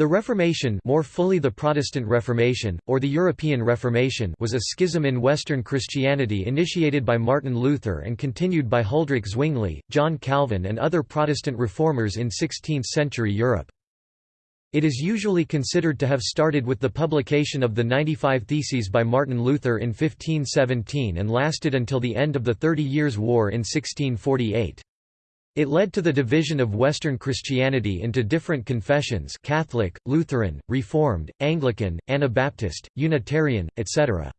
The Reformation more fully the Protestant Reformation, or the European Reformation was a schism in Western Christianity initiated by Martin Luther and continued by Huldrych Zwingli, John Calvin and other Protestant reformers in 16th-century Europe. It is usually considered to have started with the publication of the 95 Theses by Martin Luther in 1517 and lasted until the end of the Thirty Years' War in 1648. It led to the division of Western Christianity into different confessions Catholic, Lutheran, Reformed, Anglican, Anabaptist, Unitarian, etc.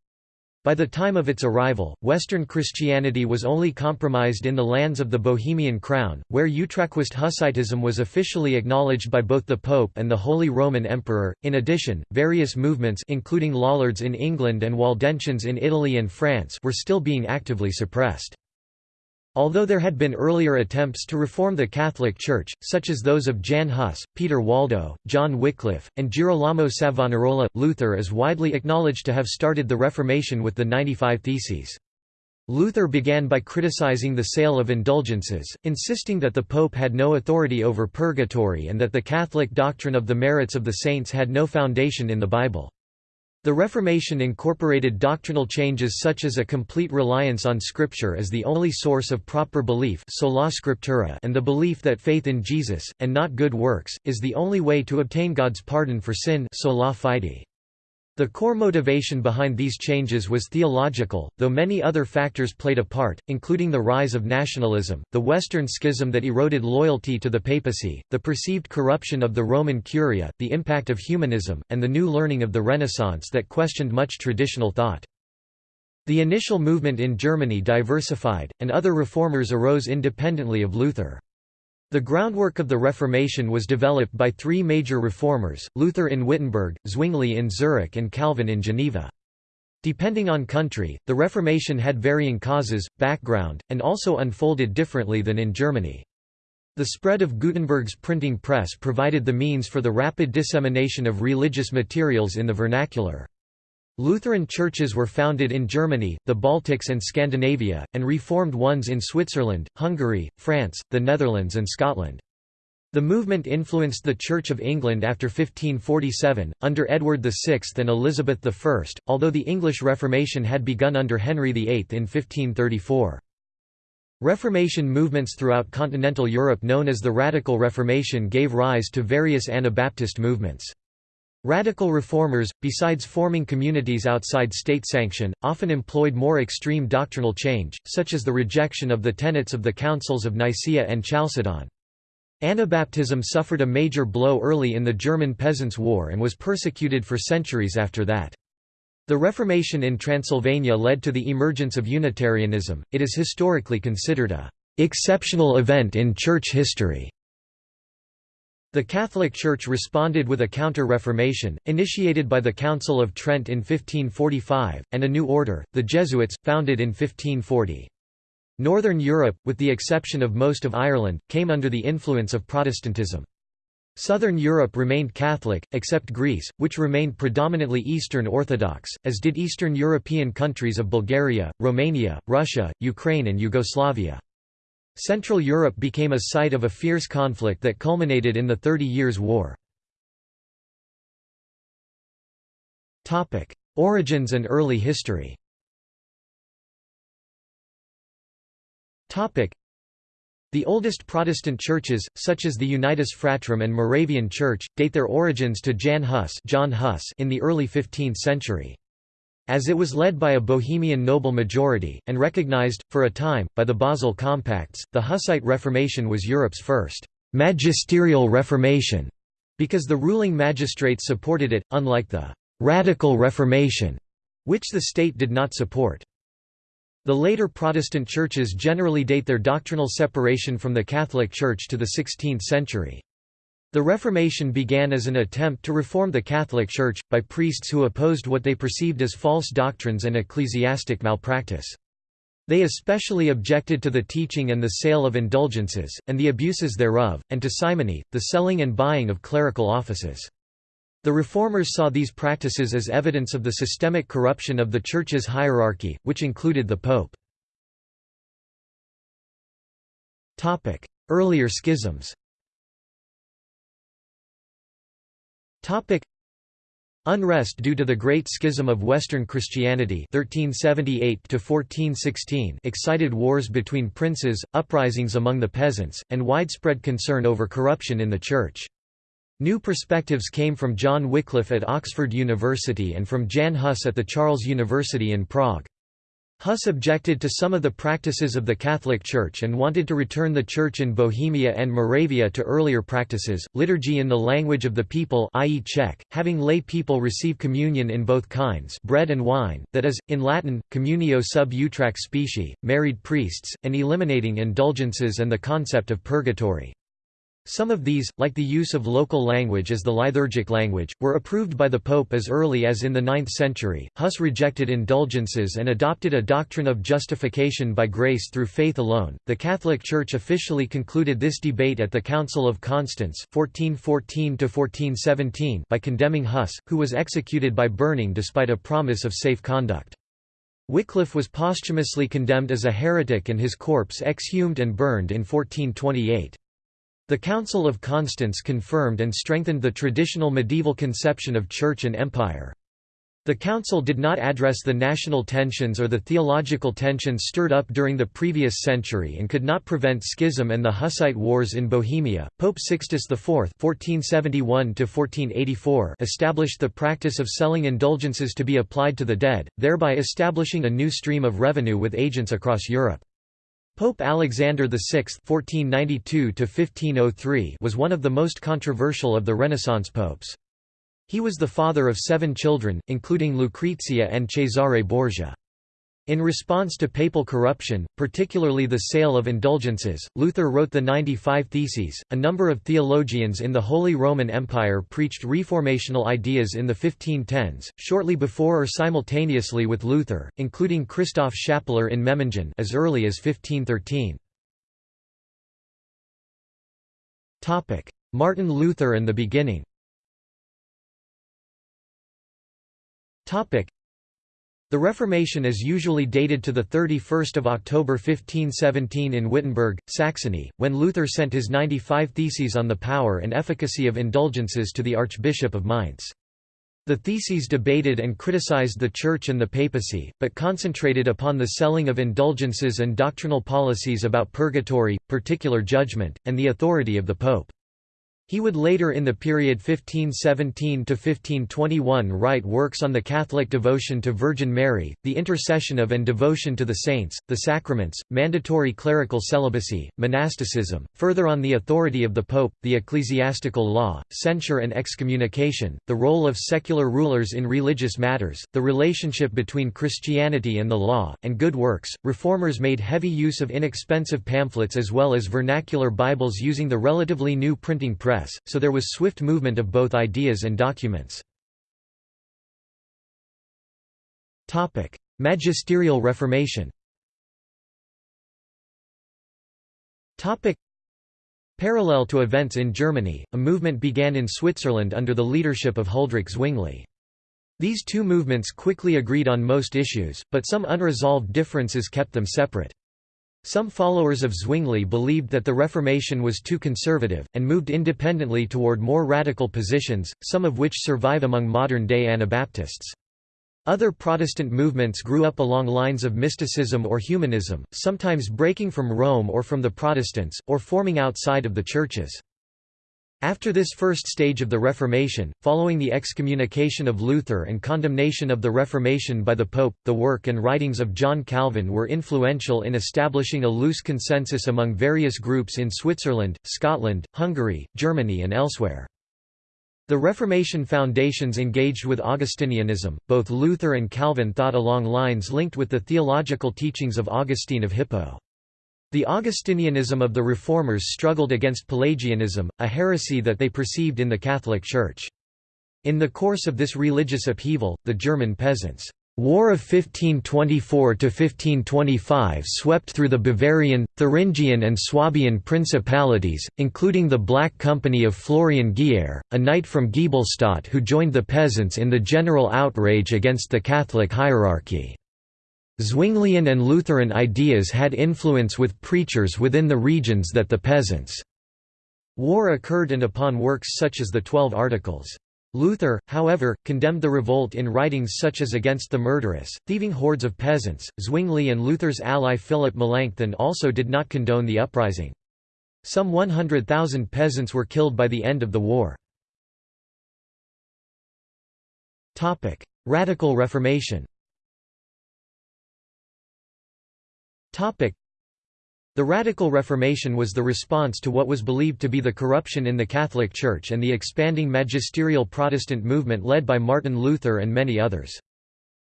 By the time of its arrival, Western Christianity was only compromised in the lands of the Bohemian Crown, where Utraquist Hussitism was officially acknowledged by both the Pope and the Holy Roman Emperor. In addition, various movements including Lollards in England and Waldensians in Italy and France were still being actively suppressed. Although there had been earlier attempts to reform the Catholic Church, such as those of Jan Hus, Peter Waldo, John Wycliffe, and Girolamo Savonarola, Luther is widely acknowledged to have started the Reformation with the 95 Theses. Luther began by criticizing the sale of indulgences, insisting that the Pope had no authority over purgatory and that the Catholic doctrine of the merits of the saints had no foundation in the Bible. The Reformation incorporated doctrinal changes such as a complete reliance on Scripture as the only source of proper belief sola scriptura and the belief that faith in Jesus, and not good works, is the only way to obtain God's pardon for sin sola fide. The core motivation behind these changes was theological, though many other factors played a part, including the rise of nationalism, the Western schism that eroded loyalty to the papacy, the perceived corruption of the Roman Curia, the impact of humanism, and the new learning of the Renaissance that questioned much traditional thought. The initial movement in Germany diversified, and other reformers arose independently of Luther. The groundwork of the Reformation was developed by three major reformers, Luther in Wittenberg, Zwingli in Zurich and Calvin in Geneva. Depending on country, the Reformation had varying causes, background, and also unfolded differently than in Germany. The spread of Gutenberg's printing press provided the means for the rapid dissemination of religious materials in the vernacular. Lutheran churches were founded in Germany, the Baltics and Scandinavia, and reformed ones in Switzerland, Hungary, France, the Netherlands and Scotland. The movement influenced the Church of England after 1547, under Edward VI and Elizabeth I, although the English Reformation had begun under Henry VIII in 1534. Reformation movements throughout continental Europe known as the Radical Reformation gave rise to various Anabaptist movements. Radical reformers, besides forming communities outside state sanction, often employed more extreme doctrinal change, such as the rejection of the tenets of the Councils of Nicaea and Chalcedon. Anabaptism suffered a major blow early in the German Peasants' War and was persecuted for centuries after that. The Reformation in Transylvania led to the emergence of Unitarianism. It is historically considered a exceptional event in church history. The Catholic Church responded with a counter-reformation, initiated by the Council of Trent in 1545, and a new order, the Jesuits, founded in 1540. Northern Europe, with the exception of most of Ireland, came under the influence of Protestantism. Southern Europe remained Catholic, except Greece, which remained predominantly Eastern Orthodox, as did Eastern European countries of Bulgaria, Romania, Russia, Ukraine and Yugoslavia. Central Europe became a site of a fierce conflict that culminated in the Thirty Years' War. Origins and early history the oldest Protestant churches, such as the Unitas Fratrum and Moravian Church, date their origins to Jan Hus, John Huss in the early 15th century. As it was led by a Bohemian noble majority, and recognized, for a time, by the Basel Compacts, the Hussite Reformation was Europe's first «magisterial Reformation», because the ruling magistrates supported it, unlike the «radical Reformation», which the state did not support. The later Protestant churches generally date their doctrinal separation from the Catholic Church to the 16th century. The Reformation began as an attempt to reform the Catholic Church, by priests who opposed what they perceived as false doctrines and ecclesiastic malpractice. They especially objected to the teaching and the sale of indulgences, and the abuses thereof, and to simony, the selling and buying of clerical offices. The Reformers saw these practices as evidence of the systemic corruption of the Church's hierarchy, which included the Pope. Earlier schisms Unrest due to the Great Schism of Western Christianity 1378 excited wars between princes, uprisings among the peasants, and widespread concern over corruption in the Church. New perspectives came from John Wycliffe at Oxford University and from Jan Hus at the Charles University in Prague. Hus objected to some of the practices of the Catholic Church and wanted to return the Church in Bohemia and Moravia to earlier practices, liturgy in the language of the people i.e. Czech, having lay people receive communion in both kinds bread and wine, that is, in Latin, communio sub utraque specie, married priests, and eliminating indulgences and the concept of purgatory. Some of these, like the use of local language as the liturgic language, were approved by the Pope as early as in the 9th century. Huss rejected indulgences and adopted a doctrine of justification by grace through faith alone. The Catholic Church officially concluded this debate at the Council of Constance (1414–1417) by condemning Huss, who was executed by burning despite a promise of safe conduct. Wycliffe was posthumously condemned as a heretic and his corpse exhumed and burned in 1428. The Council of Constance confirmed and strengthened the traditional medieval conception of church and empire. The council did not address the national tensions or the theological tensions stirred up during the previous century and could not prevent schism and the Hussite wars in Bohemia. Pope Sixtus IV (1471–1484) established the practice of selling indulgences to be applied to the dead, thereby establishing a new stream of revenue with agents across Europe. Pope Alexander VI (1492–1503) was one of the most controversial of the Renaissance popes. He was the father of seven children, including Lucrezia and Cesare Borgia. In response to papal corruption, particularly the sale of indulgences, Luther wrote the 95 Theses. A number of theologians in the Holy Roman Empire preached reformational ideas in the 1510s, shortly before or simultaneously with Luther, including Christoph Schappeler in Memmingen as early as 1513. Topic: Martin Luther and the beginning. Topic: the Reformation is usually dated to 31 October 1517 in Wittenberg, Saxony, when Luther sent his 95 Theses on the power and efficacy of indulgences to the Archbishop of Mainz. The theses debated and criticized the Church and the papacy, but concentrated upon the selling of indulgences and doctrinal policies about purgatory, particular judgment, and the authority of the Pope. He would later in the period 1517–1521 write works on the Catholic devotion to Virgin Mary, the intercession of and devotion to the saints, the sacraments, mandatory clerical celibacy, monasticism, further on the authority of the Pope, the ecclesiastical law, censure and excommunication, the role of secular rulers in religious matters, the relationship between Christianity and the law, and good works. Reformers made heavy use of inexpensive pamphlets as well as vernacular Bibles using the relatively new printing press press, so there was swift movement of both ideas and documents. Magisterial Reformation Parallel to events in Germany, a movement began in Switzerland under the leadership of Huldrych Zwingli. These two movements quickly agreed on most issues, but some unresolved differences kept them separate. Some followers of Zwingli believed that the Reformation was too conservative, and moved independently toward more radical positions, some of which survive among modern-day Anabaptists. Other Protestant movements grew up along lines of mysticism or humanism, sometimes breaking from Rome or from the Protestants, or forming outside of the churches. After this first stage of the Reformation, following the excommunication of Luther and condemnation of the Reformation by the Pope, the work and writings of John Calvin were influential in establishing a loose consensus among various groups in Switzerland, Scotland, Hungary, Germany and elsewhere. The Reformation foundations engaged with Augustinianism, both Luther and Calvin thought along lines linked with the theological teachings of Augustine of Hippo. The Augustinianism of the Reformers struggled against Pelagianism, a heresy that they perceived in the Catholic Church. In the course of this religious upheaval, the German peasants' War of 1524–1525 swept through the Bavarian, Thuringian and Swabian principalities, including the Black Company of Florian Geyer, a knight from Giebelstadt who joined the peasants in the general outrage against the Catholic hierarchy. Zwinglian and Lutheran ideas had influence with preachers within the regions that the peasants' war occurred and upon works such as the Twelve Articles. Luther, however, condemned the revolt in writings such as Against the Murderous, Thieving Hordes of Peasants. Zwingli and Luther's ally Philip Melanchthon also did not condone the uprising. Some 100,000 peasants were killed by the end of the war. Radical Reformation the Radical Reformation was the response to what was believed to be the corruption in the Catholic Church and the expanding magisterial Protestant movement led by Martin Luther and many others.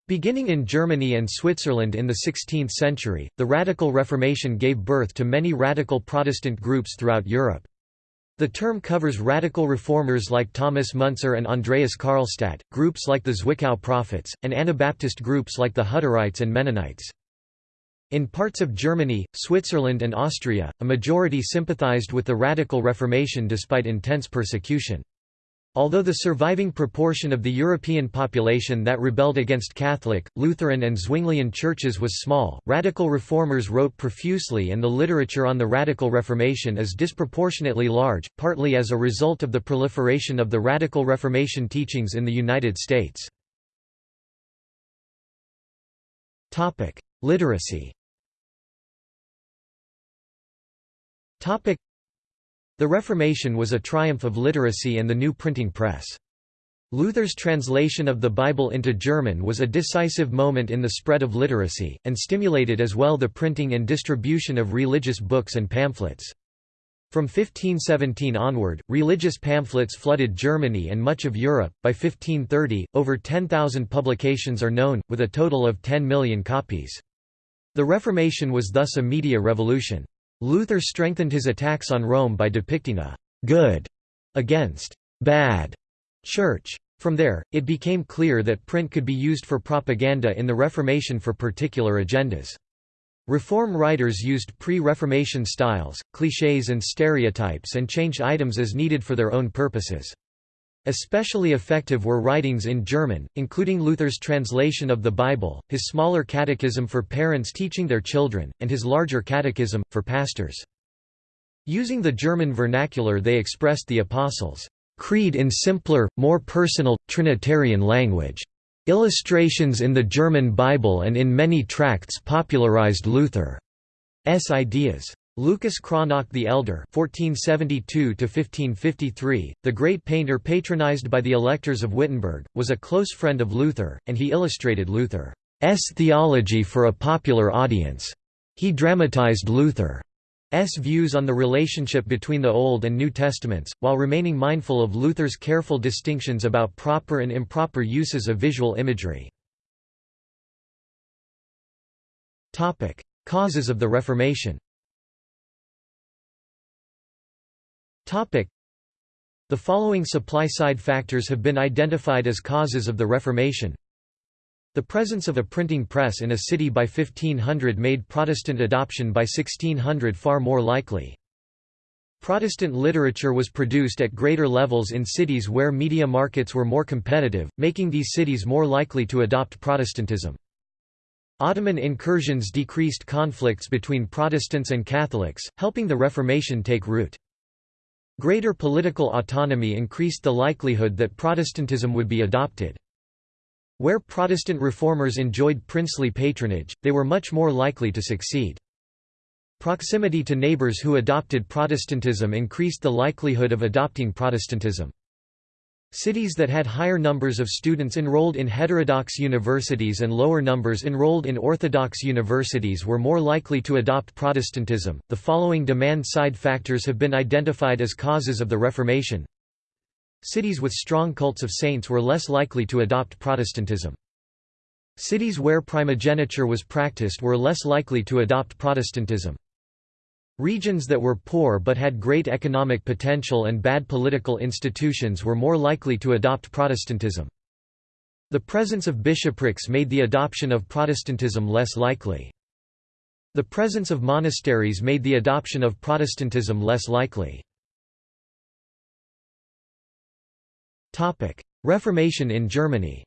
Beginning in Germany and Switzerland in the 16th century, the Radical Reformation gave birth to many radical Protestant groups throughout Europe. The term covers radical reformers like Thomas Müntzer and Andreas Karlstadt, groups like the Zwickau Prophets, and Anabaptist groups like the Hutterites and Mennonites. In parts of Germany, Switzerland and Austria, a majority sympathized with the Radical Reformation despite intense persecution. Although the surviving proportion of the European population that rebelled against Catholic, Lutheran and Zwinglian churches was small, radical reformers wrote profusely and the literature on the Radical Reformation is disproportionately large, partly as a result of the proliferation of the Radical Reformation teachings in the United States. Literacy The Reformation was a triumph of literacy and the new printing press. Luther's translation of the Bible into German was a decisive moment in the spread of literacy, and stimulated as well the printing and distribution of religious books and pamphlets. From 1517 onward, religious pamphlets flooded Germany and much of Europe. By 1530, over 10,000 publications are known, with a total of 10 million copies. The Reformation was thus a media revolution. Luther strengthened his attacks on Rome by depicting a «good» against «bad» church. From there, it became clear that print could be used for propaganda in the Reformation for particular agendas. Reform writers used pre-Reformation styles, clichés and stereotypes and changed items as needed for their own purposes. Especially effective were writings in German, including Luther's translation of the Bible, his smaller catechism for parents teaching their children, and his larger catechism, for pastors. Using the German vernacular they expressed the Apostles' creed in simpler, more personal, Trinitarian language. Illustrations in the German Bible and in many tracts popularized Luther's ideas. Lucas Cranach the Elder (1472–1553), the great painter patronized by the electors of Wittenberg, was a close friend of Luther, and he illustrated Luther's theology for a popular audience. He dramatized Luther's views on the relationship between the Old and New Testaments, while remaining mindful of Luther's careful distinctions about proper and improper uses of visual imagery. Causes of the Reformation The following supply-side factors have been identified as causes of the Reformation. The presence of a printing press in a city by 1500 made Protestant adoption by 1600 far more likely. Protestant literature was produced at greater levels in cities where media markets were more competitive, making these cities more likely to adopt Protestantism. Ottoman incursions decreased conflicts between Protestants and Catholics, helping the Reformation take root. Greater political autonomy increased the likelihood that Protestantism would be adopted. Where Protestant reformers enjoyed princely patronage, they were much more likely to succeed. Proximity to neighbors who adopted Protestantism increased the likelihood of adopting Protestantism. Cities that had higher numbers of students enrolled in heterodox universities and lower numbers enrolled in orthodox universities were more likely to adopt Protestantism. The following demand side factors have been identified as causes of the Reformation. Cities with strong cults of saints were less likely to adopt Protestantism. Cities where primogeniture was practiced were less likely to adopt Protestantism. Regions that were poor but had great economic potential and bad political institutions were more likely to adopt Protestantism. The presence of bishoprics made the adoption of Protestantism less likely. The presence of monasteries made the adoption of Protestantism less likely. Reformation in Germany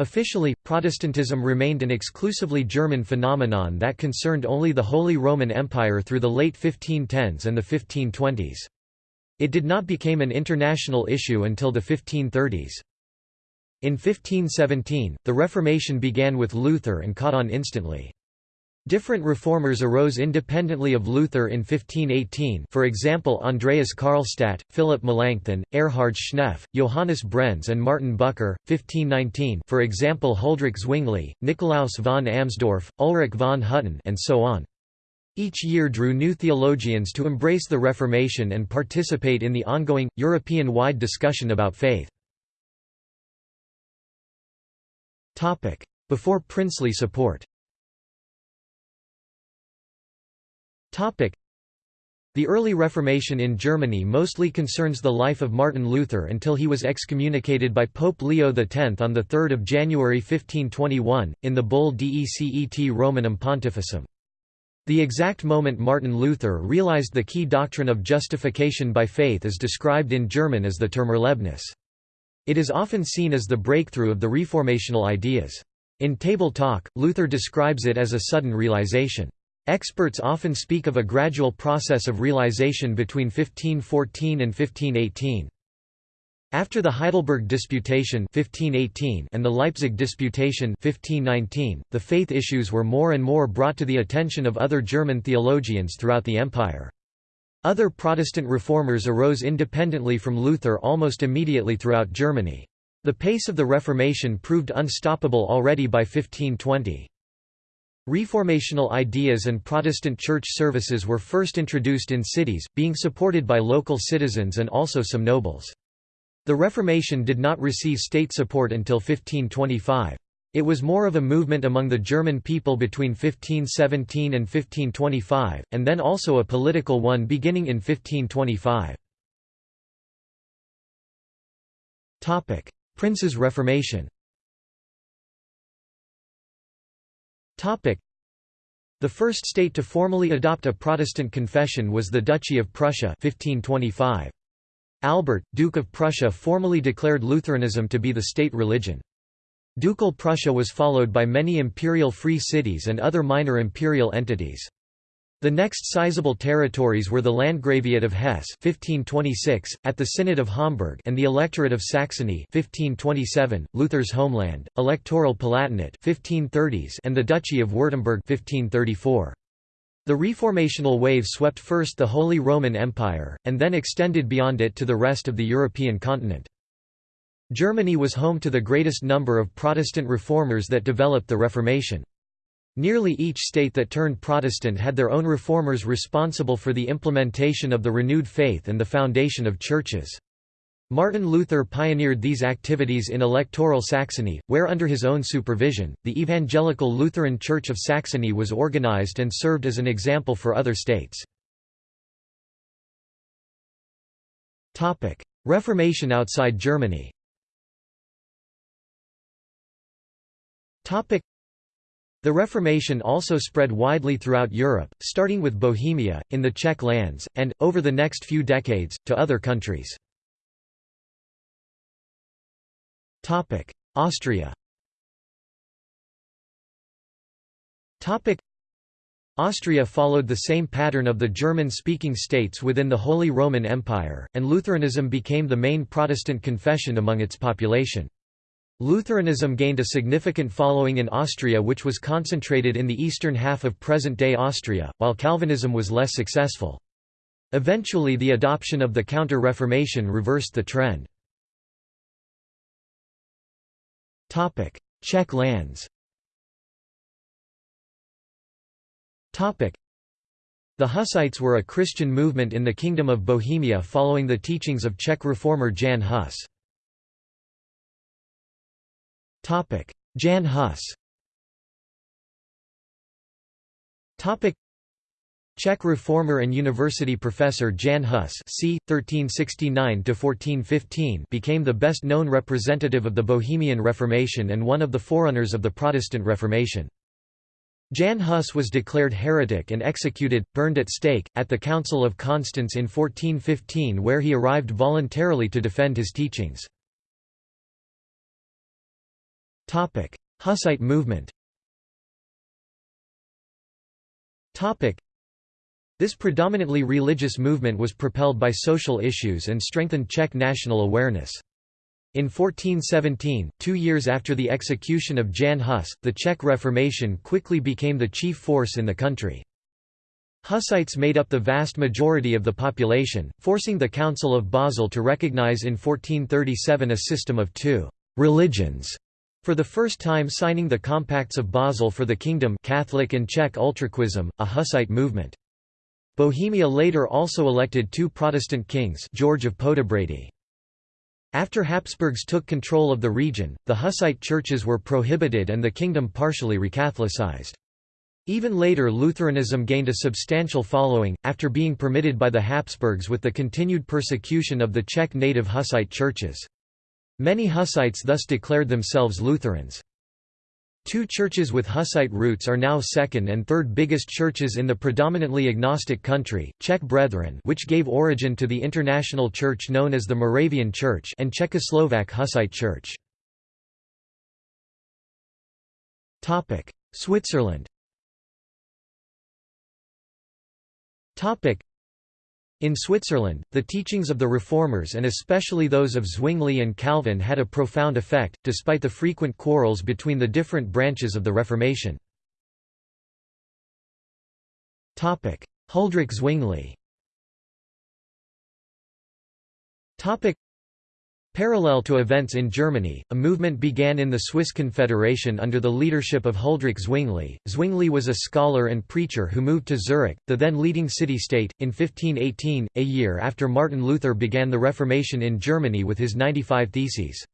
Officially, Protestantism remained an exclusively German phenomenon that concerned only the Holy Roman Empire through the late 1510s and the 1520s. It did not become an international issue until the 1530s. In 1517, the Reformation began with Luther and caught on instantly. Different reformers arose independently of Luther in 1518 for example Andreas Karlstadt, Philip Melanchthon, Erhard Schnepf, Johannes Brenz and Martin Bucer, 1519 for example Huldrych Zwingli, Nikolaus von Amsdorf, Ulrich von Hutten and so on. Each year drew new theologians to embrace the Reformation and participate in the ongoing, European-wide discussion about faith. Before princely support the early Reformation in Germany mostly concerns the life of Martin Luther until he was excommunicated by Pope Leo X on 3 January 1521, in the bull Decet Romanum Pontificem. The exact moment Martin Luther realized the key doctrine of justification by faith is described in German as the Turmerlebnis. It is often seen as the breakthrough of the reformational ideas. In Table Talk, Luther describes it as a sudden realization. Experts often speak of a gradual process of realization between 1514 and 1518. After the Heidelberg Disputation 1518 and the Leipzig Disputation 1519, the faith issues were more and more brought to the attention of other German theologians throughout the empire. Other Protestant reformers arose independently from Luther almost immediately throughout Germany. The pace of the Reformation proved unstoppable already by 1520. Reformational ideas and Protestant church services were first introduced in cities, being supported by local citizens and also some nobles. The Reformation did not receive state support until 1525. It was more of a movement among the German people between 1517 and 1525, and then also a political one beginning in 1525. Prince's Reformation the first state to formally adopt a Protestant confession was the Duchy of Prussia 1525. Albert, Duke of Prussia formally declared Lutheranism to be the state religion. Ducal Prussia was followed by many imperial free cities and other minor imperial entities. The next sizable territories were the Landgraviate of Hesse 1526, at the Synod of Homberg and the Electorate of Saxony 1527, Luther's homeland, electoral Palatinate 1530s and the Duchy of Württemberg 1534. The reformational wave swept first the Holy Roman Empire, and then extended beyond it to the rest of the European continent. Germany was home to the greatest number of Protestant reformers that developed the Reformation. Nearly each state that turned Protestant had their own reformers responsible for the implementation of the renewed faith and the foundation of churches. Martin Luther pioneered these activities in electoral Saxony, where under his own supervision, the Evangelical Lutheran Church of Saxony was organized and served as an example for other states. Reformation outside Germany the Reformation also spread widely throughout Europe, starting with Bohemia, in the Czech lands, and, over the next few decades, to other countries. Austria Austria followed the same pattern of the German-speaking states within the Holy Roman Empire, and Lutheranism became the main Protestant confession among its population. Lutheranism gained a significant following in Austria which was concentrated in the eastern half of present-day Austria, while Calvinism was less successful. Eventually the adoption of the Counter-Reformation reversed the trend. Czech lands The Hussites were a Christian movement in the Kingdom of Bohemia following the teachings of Czech reformer Jan Hus. Jan Hus Czech reformer and university professor Jan Hus c. 1369 became the best-known representative of the Bohemian Reformation and one of the forerunners of the Protestant Reformation. Jan Hus was declared heretic and executed, burned at stake, at the Council of Constance in 1415 where he arrived voluntarily to defend his teachings. Hussite movement this predominantly religious movement was propelled by social issues and strengthened Czech national awareness. In 1417, two years after the execution of Jan Hus, the Czech Reformation quickly became the chief force in the country. Hussites made up the vast majority of the population, forcing the Council of Basel to recognize in 1437 a system of two «religions» For the first time signing the Compacts of Basel for the Kingdom Catholic and Czech Utraquism, a Hussite movement. Bohemia later also elected two Protestant kings George of Poděbrady. After Habsburgs took control of the region, the Hussite churches were prohibited and the kingdom partially recatholicized. Even later Lutheranism gained a substantial following, after being permitted by the Habsburgs with the continued persecution of the Czech native Hussite churches. Many Hussites thus declared themselves Lutherans. Two churches with Hussite roots are now second and third biggest churches in the predominantly agnostic country, Czech Brethren which gave origin to the international church known as the Moravian Church and Czechoslovak Hussite Church. Switzerland in Switzerland, the teachings of the Reformers and especially those of Zwingli and Calvin had a profound effect, despite the frequent quarrels between the different branches of the Reformation. Huldrych Zwingli Parallel to events in Germany, a movement began in the Swiss Confederation under the leadership of Huldrych Zwingli. Zwingli was a scholar and preacher who moved to Zurich, the then leading city-state, in 1518, a year after Martin Luther began the Reformation in Germany with his 95 Theses.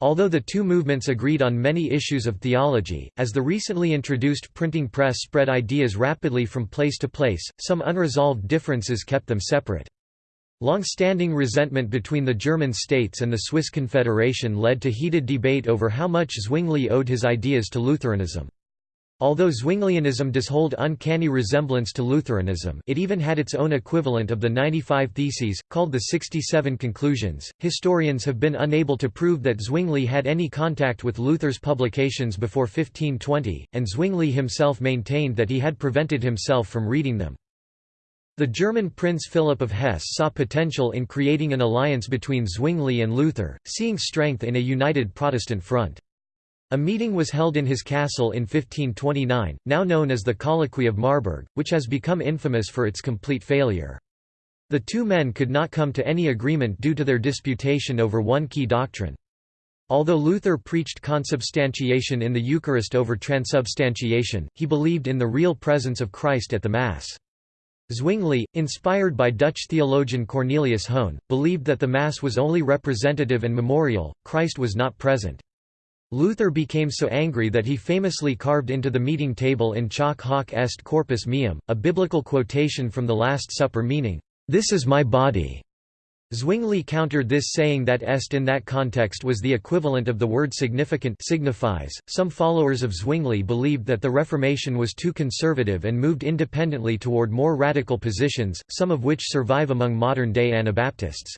Although the two movements agreed on many issues of theology, as the recently introduced printing press spread ideas rapidly from place to place, some unresolved differences kept them separate. Long-standing resentment between the German states and the Swiss Confederation led to heated debate over how much Zwingli owed his ideas to Lutheranism. Although Zwinglianism does hold uncanny resemblance to Lutheranism it even had its own equivalent of the 95 Theses, called the 67 Conclusions. Historians have been unable to prove that Zwingli had any contact with Luther's publications before 1520, and Zwingli himself maintained that he had prevented himself from reading them. The German Prince Philip of Hesse saw potential in creating an alliance between Zwingli and Luther, seeing strength in a united Protestant front. A meeting was held in his castle in 1529, now known as the Colloquy of Marburg, which has become infamous for its complete failure. The two men could not come to any agreement due to their disputation over one key doctrine. Although Luther preached consubstantiation in the Eucharist over transubstantiation, he believed in the real presence of Christ at the Mass. Zwingli, inspired by Dutch theologian Cornelius Hoen, believed that the Mass was only representative and memorial, Christ was not present. Luther became so angry that he famously carved into the meeting table in chalk hoc est corpus meum, a biblical quotation from the Last Supper meaning, "'This is my body' Zwingli countered this saying that est in that context was the equivalent of the word significat signifies. Some followers of Zwingli believed that the Reformation was too conservative and moved independently toward more radical positions, some of which survive among modern-day Anabaptists.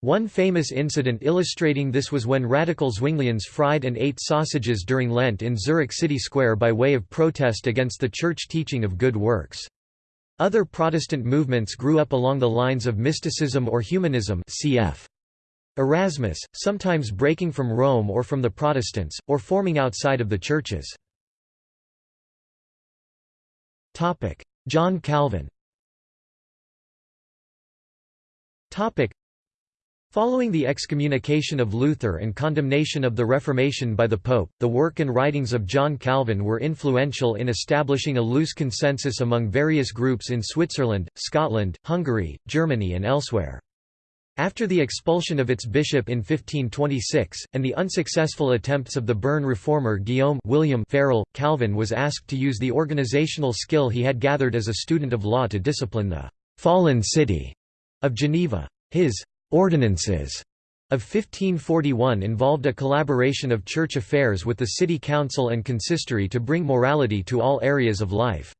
One famous incident illustrating this was when radical Zwinglians fried and ate sausages during Lent in Zurich city square by way of protest against the church teaching of good works. Other Protestant movements grew up along the lines of mysticism or humanism cf. Erasmus, sometimes breaking from Rome or from the Protestants, or forming outside of the churches. John Calvin Following the excommunication of Luther and condemnation of the Reformation by the Pope, the work and writings of John Calvin were influential in establishing a loose consensus among various groups in Switzerland, Scotland, Hungary, Germany and elsewhere. After the expulsion of its bishop in 1526, and the unsuccessful attempts of the Bern reformer Guillaume William Farel, Calvin was asked to use the organizational skill he had gathered as a student of law to discipline the «fallen city» of Geneva. His Ordinances of 1541 involved a collaboration of church affairs with the city council and consistory to bring morality to all areas of life.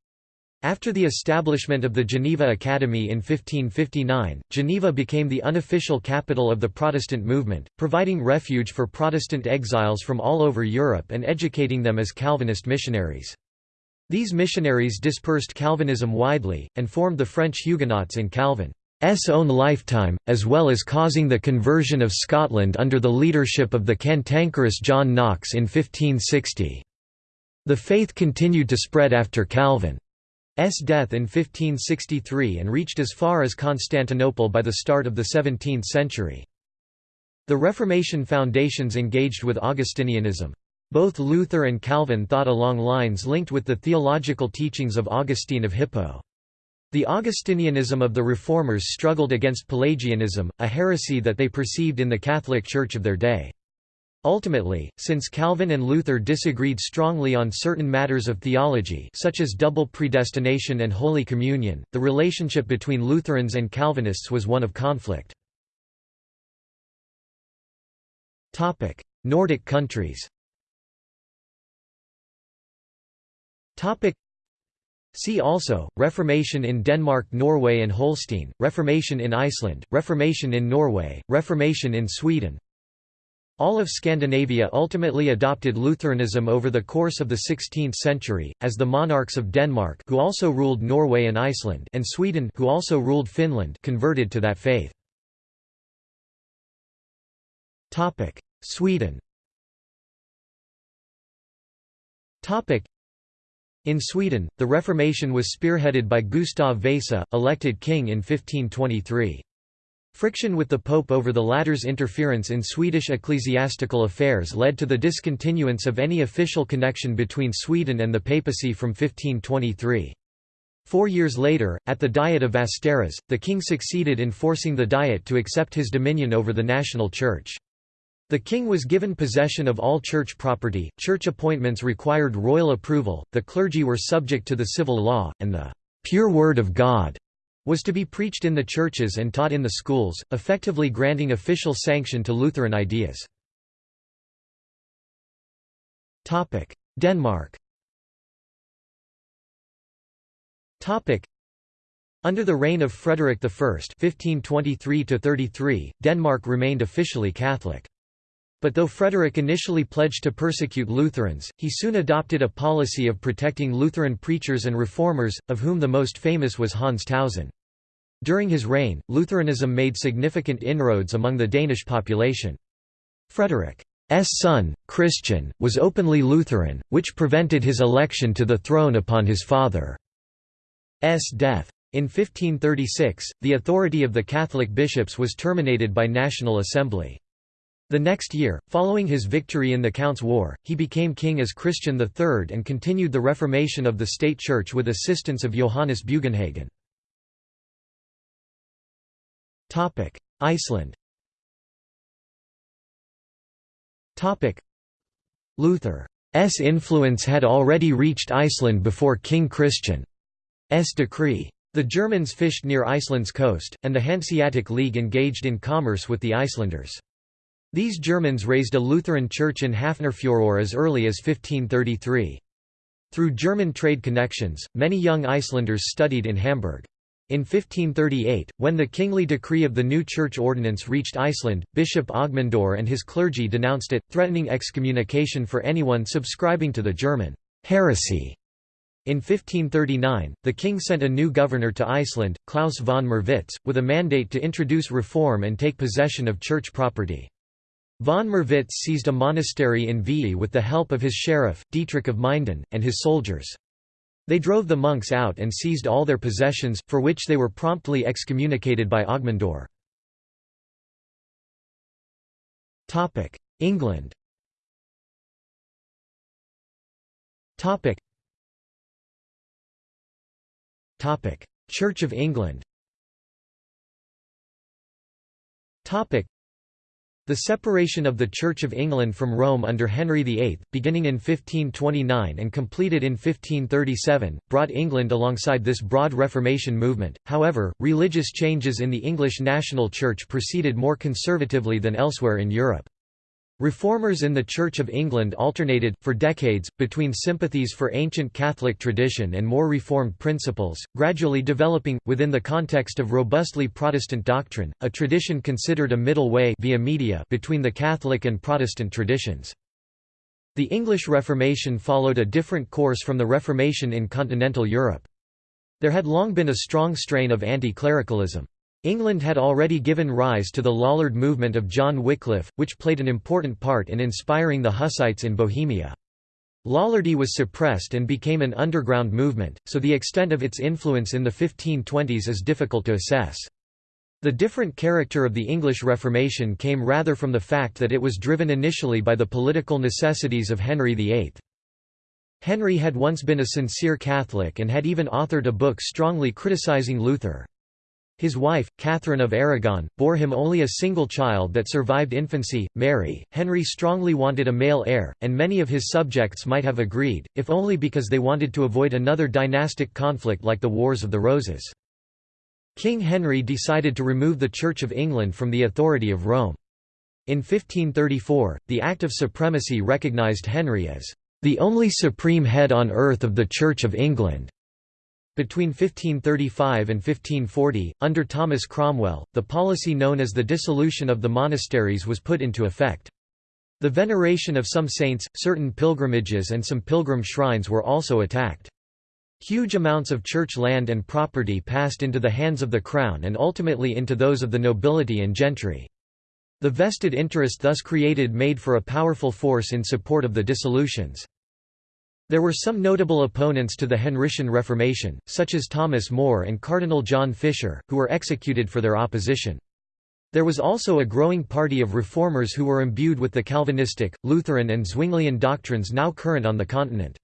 After the establishment of the Geneva Academy in 1559, Geneva became the unofficial capital of the Protestant movement, providing refuge for Protestant exiles from all over Europe and educating them as Calvinist missionaries. These missionaries dispersed Calvinism widely, and formed the French Huguenots in Calvin's own lifetime, as well as causing the conversion of Scotland under the leadership of the cantankerous John Knox in 1560. The faith continued to spread after Calvin. S death in 1563 and reached as far as Constantinople by the start of the 17th century. The Reformation foundations engaged with Augustinianism. Both Luther and Calvin thought along lines linked with the theological teachings of Augustine of Hippo. The Augustinianism of the Reformers struggled against Pelagianism, a heresy that they perceived in the Catholic Church of their day. Ultimately, since Calvin and Luther disagreed strongly on certain matters of theology such as double predestination and Holy Communion, the relationship between Lutherans and Calvinists was one of conflict. Nordic countries See also, Reformation in Denmark Norway and Holstein, Reformation in Iceland, Reformation in Norway, Reformation in Sweden all of Scandinavia ultimately adopted Lutheranism over the course of the 16th century, as the monarchs of Denmark who also ruled Norway and Iceland and Sweden who also ruled Finland converted to that faith. Sweden In Sweden, the Reformation was spearheaded by Gustav Vasa, elected king in 1523. Friction with the Pope over the latter's interference in Swedish ecclesiastical affairs led to the discontinuance of any official connection between Sweden and the papacy from 1523. Four years later, at the Diet of Västerås, the king succeeded in forcing the Diet to accept his dominion over the national church. The king was given possession of all church property, church appointments required royal approval, the clergy were subject to the civil law, and the pure word of God was to be preached in the churches and taught in the schools, effectively granting official sanction to Lutheran ideas. Denmark Under the reign of Frederick I (1523–33), Denmark remained officially Catholic. But though Frederick initially pledged to persecute Lutherans, he soon adopted a policy of protecting Lutheran preachers and reformers, of whom the most famous was Hans Tausen. During his reign, Lutheranism made significant inroads among the Danish population. Frederick's son, Christian, was openly Lutheran, which prevented his election to the throne upon his father's death. In 1536, the authority of the Catholic bishops was terminated by National Assembly. The next year, following his victory in the Counts' War, he became king as Christian III and continued the reformation of the state church with assistance of Johannes Bugenhagen. Iceland Luther's influence had already reached Iceland before King Christian's decree. The Germans fished near Iceland's coast, and the Hanseatic League engaged in commerce with the Icelanders. These Germans raised a Lutheran church in Hafnarfjörður as early as 1533. Through German trade connections, many young Icelanders studied in Hamburg. In 1538, when the kingly decree of the new church ordinance reached Iceland, Bishop Ogmundur and his clergy denounced it, threatening excommunication for anyone subscribing to the German heresy. In 1539, the king sent a new governor to Iceland, Klaus von Merwitz, with a mandate to introduce reform and take possession of church property. Von Merwitz seized a monastery in Viðey with the help of his sheriff, Dietrich of Minden, and his soldiers. They drove the monks out and seized all their possessions, for which they were promptly excommunicated by Ogmundur. England Church of England the separation of the Church of England from Rome under Henry VIII, beginning in 1529 and completed in 1537, brought England alongside this broad Reformation movement. However, religious changes in the English national church proceeded more conservatively than elsewhere in Europe. Reformers in the Church of England alternated, for decades, between sympathies for ancient Catholic tradition and more Reformed principles, gradually developing, within the context of robustly Protestant doctrine, a tradition considered a middle way via media between the Catholic and Protestant traditions. The English Reformation followed a different course from the Reformation in continental Europe. There had long been a strong strain of anti-clericalism. England had already given rise to the Lollard movement of John Wycliffe, which played an important part in inspiring the Hussites in Bohemia. Lollardy was suppressed and became an underground movement, so the extent of its influence in the 1520s is difficult to assess. The different character of the English Reformation came rather from the fact that it was driven initially by the political necessities of Henry VIII. Henry had once been a sincere Catholic and had even authored a book strongly criticizing Luther. His wife, Catherine of Aragon, bore him only a single child that survived infancy, Mary. Henry strongly wanted a male heir, and many of his subjects might have agreed, if only because they wanted to avoid another dynastic conflict like the Wars of the Roses. King Henry decided to remove the Church of England from the authority of Rome. In 1534, the Act of Supremacy recognised Henry as the only supreme head on earth of the Church of England. Between 1535 and 1540, under Thomas Cromwell, the policy known as the dissolution of the monasteries was put into effect. The veneration of some saints, certain pilgrimages and some pilgrim shrines were also attacked. Huge amounts of church land and property passed into the hands of the crown and ultimately into those of the nobility and gentry. The vested interest thus created made for a powerful force in support of the dissolutions. There were some notable opponents to the Henrician Reformation, such as Thomas More and Cardinal John Fisher, who were executed for their opposition. There was also a growing party of reformers who were imbued with the Calvinistic, Lutheran and Zwinglian doctrines now current on the continent.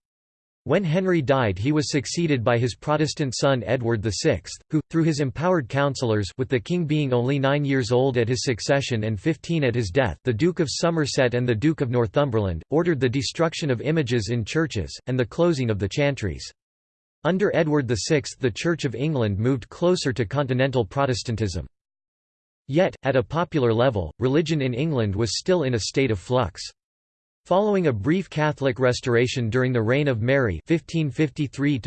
When Henry died he was succeeded by his Protestant son Edward VI, who, through his empowered councillors with the king being only nine years old at his succession and fifteen at his death the Duke of Somerset and the Duke of Northumberland, ordered the destruction of images in churches, and the closing of the chantries. Under Edward VI the Church of England moved closer to continental Protestantism. Yet, at a popular level, religion in England was still in a state of flux. Following a brief Catholic restoration during the reign of Mary 1553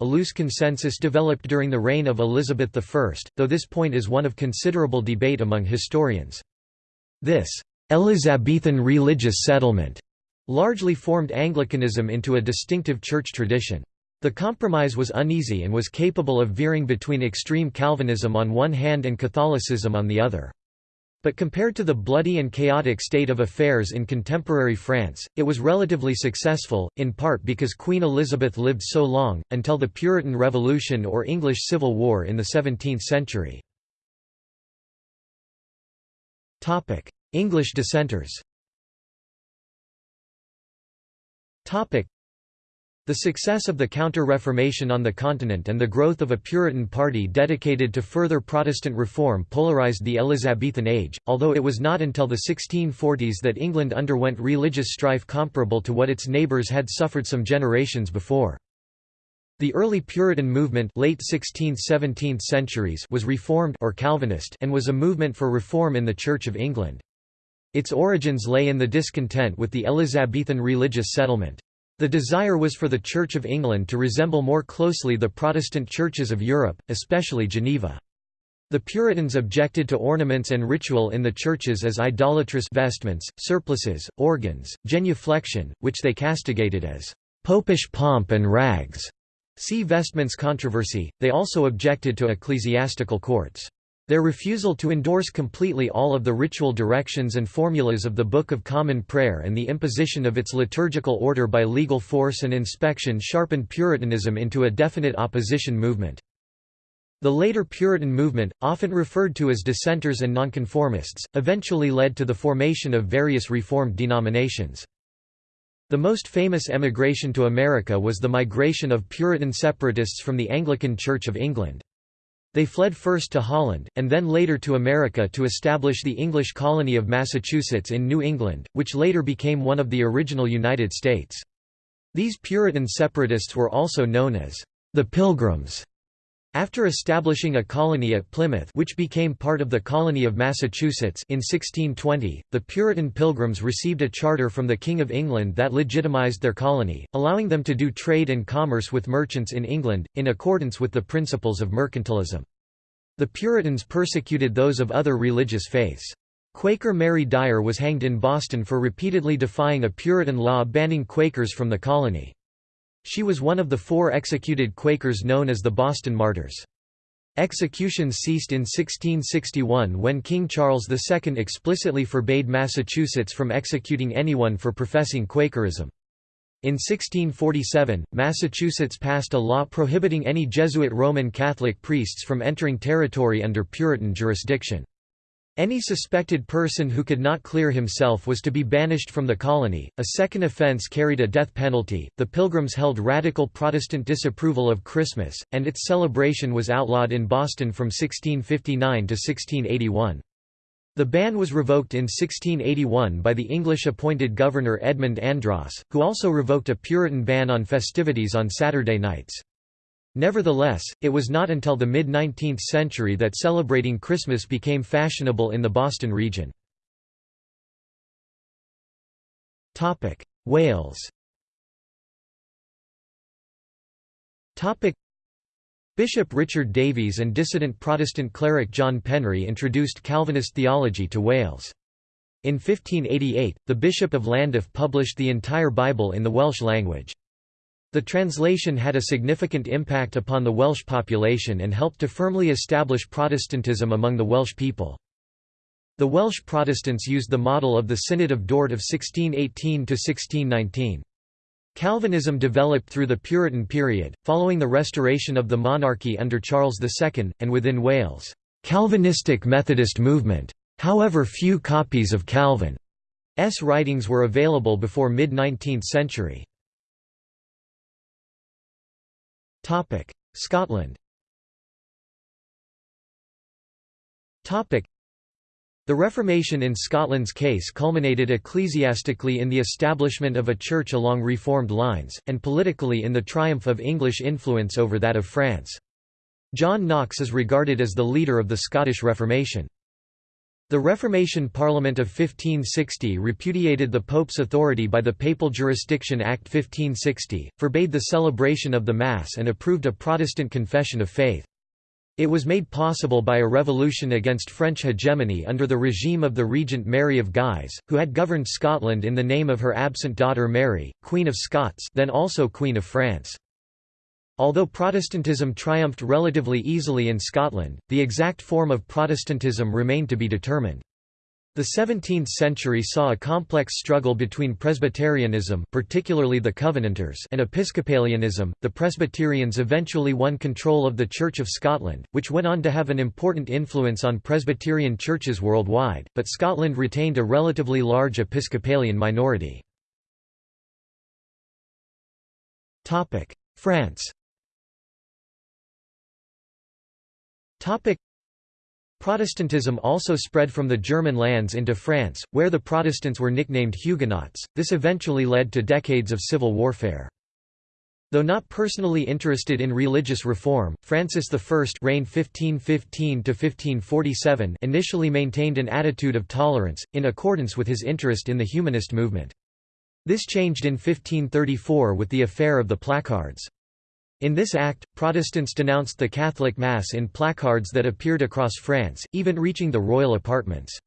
a loose consensus developed during the reign of Elizabeth I, though this point is one of considerable debate among historians. This Elizabethan religious settlement largely formed Anglicanism into a distinctive church tradition. The compromise was uneasy and was capable of veering between extreme Calvinism on one hand and Catholicism on the other. But compared to the bloody and chaotic state of affairs in contemporary France, it was relatively successful, in part because Queen Elizabeth lived so long, until the Puritan Revolution or English Civil War in the 17th century. English dissenters the success of the Counter-Reformation on the continent and the growth of a Puritan party dedicated to further Protestant reform polarized the Elizabethan age, although it was not until the 1640s that England underwent religious strife comparable to what its neighbours had suffered some generations before. The early Puritan movement late 16th–17th centuries was Reformed or Calvinist and was a movement for reform in the Church of England. Its origins lay in the discontent with the Elizabethan religious settlement. The desire was for the Church of England to resemble more closely the Protestant churches of Europe, especially Geneva. The Puritans objected to ornaments and ritual in the churches as idolatrous vestments, surplices, organs, genuflection, which they castigated as popish pomp and rags. See Vestments controversy. They also objected to ecclesiastical courts. Their refusal to endorse completely all of the ritual directions and formulas of the Book of Common Prayer and the imposition of its liturgical order by legal force and inspection sharpened Puritanism into a definite opposition movement. The later Puritan movement, often referred to as dissenters and nonconformists, eventually led to the formation of various Reformed denominations. The most famous emigration to America was the migration of Puritan separatists from the Anglican Church of England. They fled first to Holland, and then later to America to establish the English colony of Massachusetts in New England, which later became one of the original United States. These Puritan separatists were also known as the Pilgrims. After establishing a colony at Plymouth which became part of the colony of Massachusetts in 1620, the Puritan Pilgrims received a charter from the King of England that legitimized their colony, allowing them to do trade and commerce with merchants in England, in accordance with the principles of mercantilism. The Puritans persecuted those of other religious faiths. Quaker Mary Dyer was hanged in Boston for repeatedly defying a Puritan law banning Quakers from the colony. She was one of the four executed Quakers known as the Boston Martyrs. Executions ceased in 1661 when King Charles II explicitly forbade Massachusetts from executing anyone for professing Quakerism. In 1647, Massachusetts passed a law prohibiting any Jesuit Roman Catholic priests from entering territory under Puritan jurisdiction. Any suspected person who could not clear himself was to be banished from the colony. A second offense carried a death penalty. The Pilgrims held radical Protestant disapproval of Christmas, and its celebration was outlawed in Boston from 1659 to 1681. The ban was revoked in 1681 by the English-appointed governor Edmund Andros, who also revoked a Puritan ban on festivities on Saturday nights. Nevertheless, it was not until the mid-19th century that celebrating Christmas became fashionable in the Boston region. Wales Bishop Richard Davies and dissident Protestant cleric John Penry introduced Calvinist theology to Wales. In 1588, the Bishop of Llandaff published the entire Bible in the Welsh language. The translation had a significant impact upon the Welsh population and helped to firmly establish Protestantism among the Welsh people. The Welsh Protestants used the model of the Synod of Dort of 1618–1619. Calvinism developed through the Puritan period, following the restoration of the monarchy under Charles II, and within Wales, Calvinistic Methodist movement. However few copies of Calvin's writings were available before mid-19th century. Topic: Scotland. Topic: The Reformation in Scotland's case culminated ecclesiastically in the establishment of a church along reformed lines, and politically in the triumph of English influence over that of France. John Knox is regarded as the leader of the Scottish Reformation. The Reformation Parliament of 1560 repudiated the Pope's authority by the Papal Jurisdiction Act 1560, forbade the celebration of the Mass and approved a Protestant confession of faith. It was made possible by a revolution against French hegemony under the regime of the regent Mary of Guise, who had governed Scotland in the name of her absent daughter Mary, Queen of Scots then also Queen of France. Although Protestantism triumphed relatively easily in Scotland, the exact form of Protestantism remained to be determined. The 17th century saw a complex struggle between Presbyterianism, particularly the Covenanters, and Episcopalianism. The Presbyterians eventually won control of the Church of Scotland, which went on to have an important influence on Presbyterian churches worldwide, but Scotland retained a relatively large Episcopalian minority. France. Topic Protestantism also spread from the German lands into France, where the Protestants were nicknamed Huguenots. This eventually led to decades of civil warfare. Though not personally interested in religious reform, Francis I reigned 1515 initially maintained an attitude of tolerance, in accordance with his interest in the humanist movement. This changed in 1534 with the affair of the placards. In this act, Protestants denounced the Catholic Mass in placards that appeared across France, even reaching the royal apartments.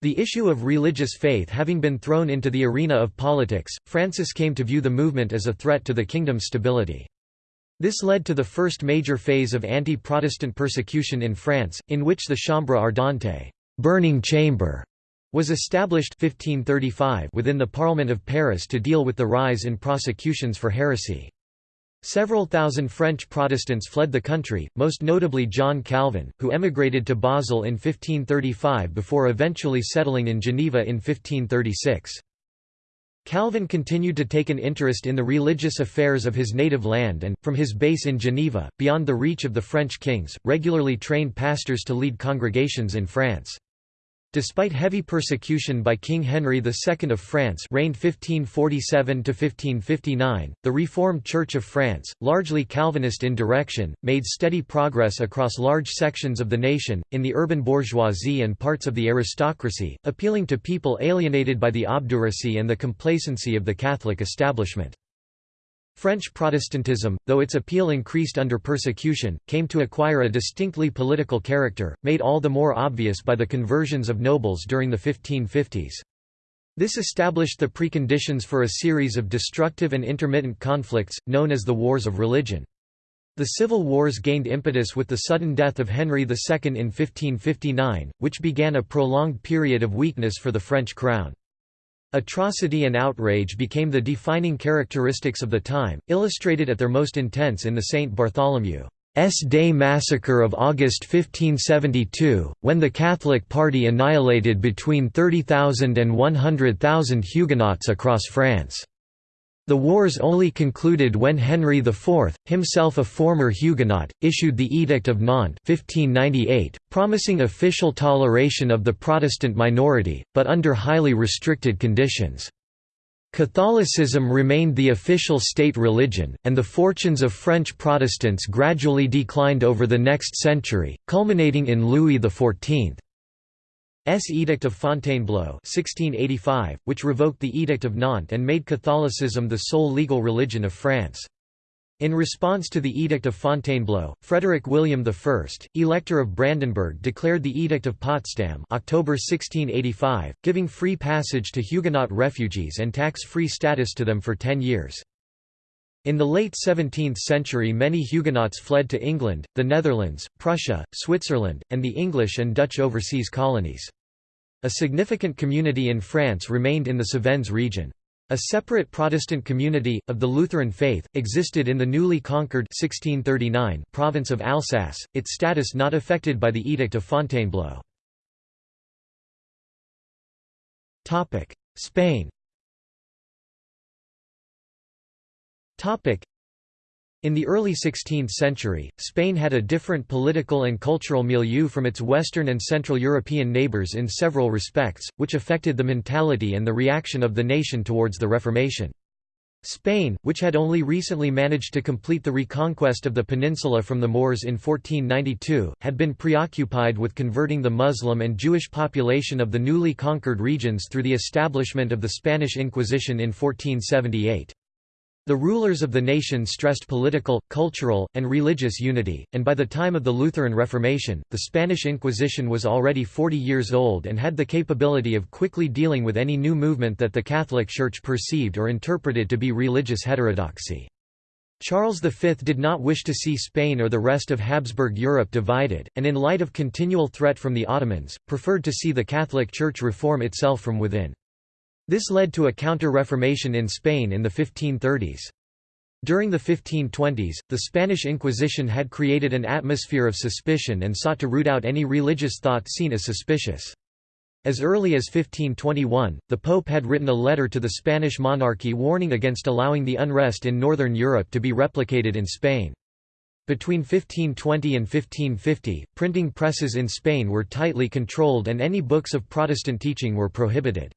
The issue of religious faith having been thrown into the arena of politics, Francis came to view the movement as a threat to the kingdom's stability. This led to the first major phase of anti-Protestant persecution in France, in which the Chambre Ardente burning chamber", was established 1535 within the Parliament of Paris to deal with the rise in prosecutions for heresy. Several thousand French Protestants fled the country, most notably John Calvin, who emigrated to Basel in 1535 before eventually settling in Geneva in 1536. Calvin continued to take an interest in the religious affairs of his native land and, from his base in Geneva, beyond the reach of the French kings, regularly trained pastors to lead congregations in France. Despite heavy persecution by King Henry II of France reigned 1547–1559, the Reformed Church of France, largely Calvinist in direction, made steady progress across large sections of the nation, in the urban bourgeoisie and parts of the aristocracy, appealing to people alienated by the obduracy and the complacency of the Catholic establishment. French Protestantism, though its appeal increased under persecution, came to acquire a distinctly political character, made all the more obvious by the conversions of nobles during the 1550s. This established the preconditions for a series of destructive and intermittent conflicts, known as the Wars of Religion. The civil wars gained impetus with the sudden death of Henry II in 1559, which began a prolonged period of weakness for the French crown. Atrocity and outrage became the defining characteristics of the time, illustrated at their most intense in the St. Bartholomew's Day massacre of August 1572, when the Catholic party annihilated between 30,000 and 100,000 Huguenots across France. The wars only concluded when Henry IV, himself a former Huguenot, issued the Edict of Nantes 1598, promising official toleration of the Protestant minority, but under highly restricted conditions. Catholicism remained the official state religion, and the fortunes of French Protestants gradually declined over the next century, culminating in Louis XIV. S. Edict of Fontainebleau 1685, which revoked the Edict of Nantes and made Catholicism the sole legal religion of France. In response to the Edict of Fontainebleau, Frederick William I, Elector of Brandenburg declared the Edict of Potsdam October 1685, giving free passage to Huguenot refugees and tax-free status to them for ten years. In the late 17th century many Huguenots fled to England, the Netherlands, Prussia, Switzerland, and the English and Dutch overseas colonies. A significant community in France remained in the Cévennes region. A separate Protestant community, of the Lutheran faith, existed in the newly conquered 1639 province of Alsace, its status not affected by the Edict of Fontainebleau. Spain In the early 16th century, Spain had a different political and cultural milieu from its Western and Central European neighbours in several respects, which affected the mentality and the reaction of the nation towards the Reformation. Spain, which had only recently managed to complete the reconquest of the peninsula from the Moors in 1492, had been preoccupied with converting the Muslim and Jewish population of the newly conquered regions through the establishment of the Spanish Inquisition in 1478. The rulers of the nation stressed political, cultural, and religious unity, and by the time of the Lutheran Reformation, the Spanish Inquisition was already 40 years old and had the capability of quickly dealing with any new movement that the Catholic Church perceived or interpreted to be religious heterodoxy. Charles V did not wish to see Spain or the rest of Habsburg Europe divided, and in light of continual threat from the Ottomans, preferred to see the Catholic Church reform itself from within. This led to a counter-reformation in Spain in the 1530s. During the 1520s, the Spanish Inquisition had created an atmosphere of suspicion and sought to root out any religious thought seen as suspicious. As early as 1521, the Pope had written a letter to the Spanish monarchy warning against allowing the unrest in northern Europe to be replicated in Spain. Between 1520 and 1550, printing presses in Spain were tightly controlled and any books of Protestant teaching were prohibited.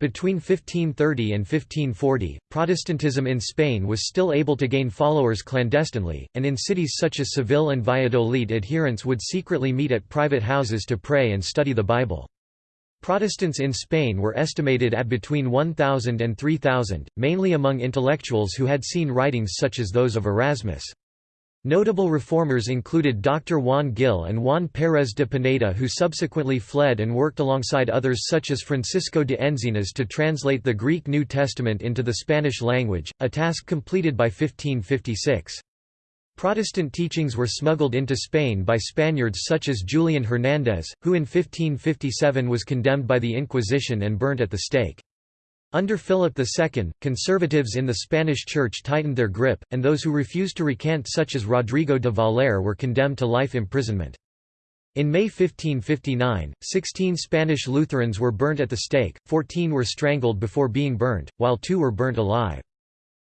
Between 1530 and 1540, Protestantism in Spain was still able to gain followers clandestinely, and in cities such as Seville and Valladolid adherents would secretly meet at private houses to pray and study the Bible. Protestants in Spain were estimated at between 1,000 and 3,000, mainly among intellectuals who had seen writings such as those of Erasmus. Notable reformers included Dr. Juan Gil and Juan Pérez de Pineda who subsequently fled and worked alongside others such as Francisco de Enzinas to translate the Greek New Testament into the Spanish language, a task completed by 1556. Protestant teachings were smuggled into Spain by Spaniards such as Julian Hernández, who in 1557 was condemned by the Inquisition and burnt at the stake. Under Philip II, conservatives in the Spanish Church tightened their grip, and those who refused to recant such as Rodrigo de Valer were condemned to life imprisonment. In May 1559, 16 Spanish Lutherans were burnt at the stake, 14 were strangled before being burnt, while two were burnt alive.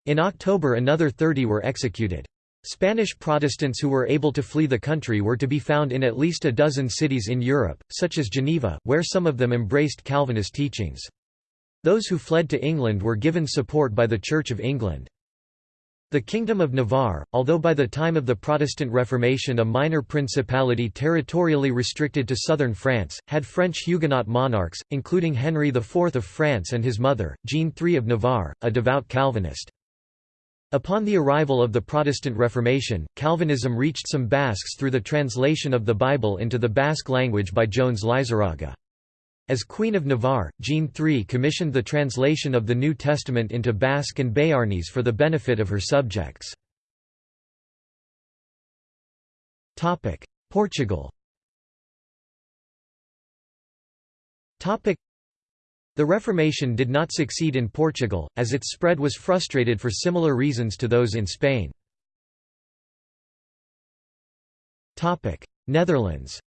In October another 30 were executed. Spanish Protestants who were able to flee the country were to be found in at least a dozen cities in Europe, such as Geneva, where some of them embraced Calvinist teachings. Those who fled to England were given support by the Church of England. The Kingdom of Navarre, although by the time of the Protestant Reformation a minor principality territorially restricted to southern France, had French Huguenot monarchs, including Henry IV of France and his mother, Jeanne III of Navarre, a devout Calvinist. Upon the arrival of the Protestant Reformation, Calvinism reached some Basques through the translation of the Bible into the Basque language by Joanes Leizarraga. As Queen of Navarre, Jeanne III commissioned the translation of the New Testament into Basque and Béarnese for the benefit of her subjects. Portugal the Reformation did not succeed in Portugal, as its spread was frustrated for similar reasons to those in Spain. Netherlands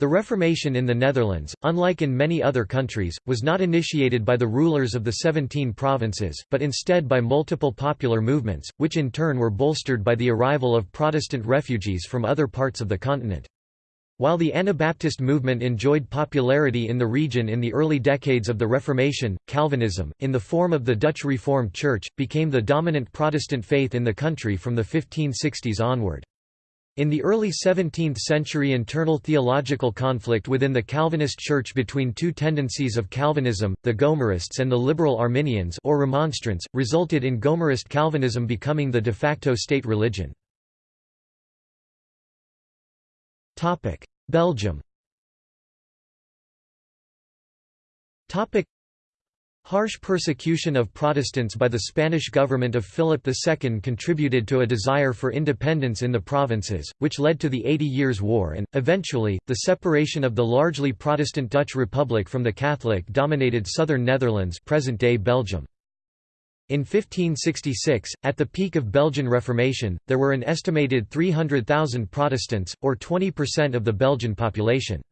The Reformation in the Netherlands, unlike in many other countries, was not initiated by the rulers of the Seventeen Provinces, but instead by multiple popular movements, which in turn were bolstered by the arrival of Protestant refugees from other parts of the continent. While the Anabaptist movement enjoyed popularity in the region in the early decades of the Reformation, Calvinism, in the form of the Dutch Reformed Church, became the dominant Protestant faith in the country from the 1560s onward. In the early 17th century internal theological conflict within the Calvinist Church between two tendencies of Calvinism, the Gomarists and the liberal Arminians or Remonstrants, resulted in Gomarist Calvinism becoming the de facto state religion. Belgium Harsh persecution of Protestants by the Spanish government of Philip II contributed to a desire for independence in the provinces, which led to the Eighty Years' War and, eventually, the separation of the largely Protestant Dutch Republic from the Catholic-dominated southern Netherlands present-day Belgium. In 1566, at the peak of Belgian Reformation, there were an estimated 300,000 Protestants, or 20% of the Belgian population.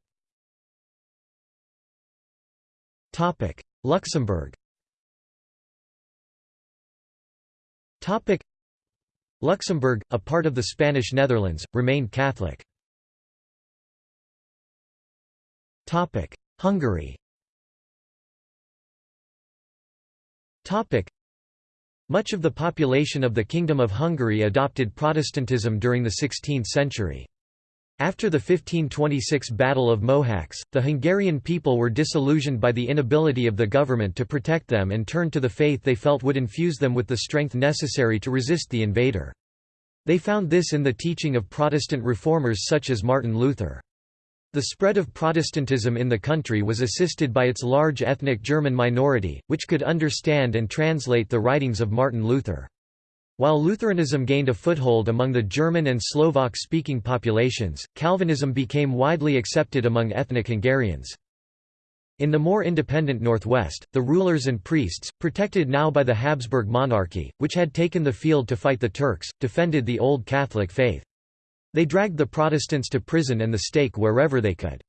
Luxembourg. Luxembourg, a part of the Spanish Netherlands, remained Catholic. Hungary. Much of the population of the Kingdom of Hungary adopted Protestantism during the 16th century. After the 1526 Battle of Mohacs, the Hungarian people were disillusioned by the inability of the government to protect them and turned to the faith they felt would infuse them with the strength necessary to resist the invader. They found this in the teaching of Protestant reformers such as Martin Luther. The spread of Protestantism in the country was assisted by its large ethnic German minority, which could understand and translate the writings of Martin Luther. While Lutheranism gained a foothold among the German and Slovak-speaking populations, Calvinism became widely accepted among ethnic Hungarians. In the more independent northwest, the rulers and priests, protected now by the Habsburg monarchy, which had taken the field to fight the Turks, defended the old Catholic faith. They dragged the Protestants to prison and the stake wherever they could.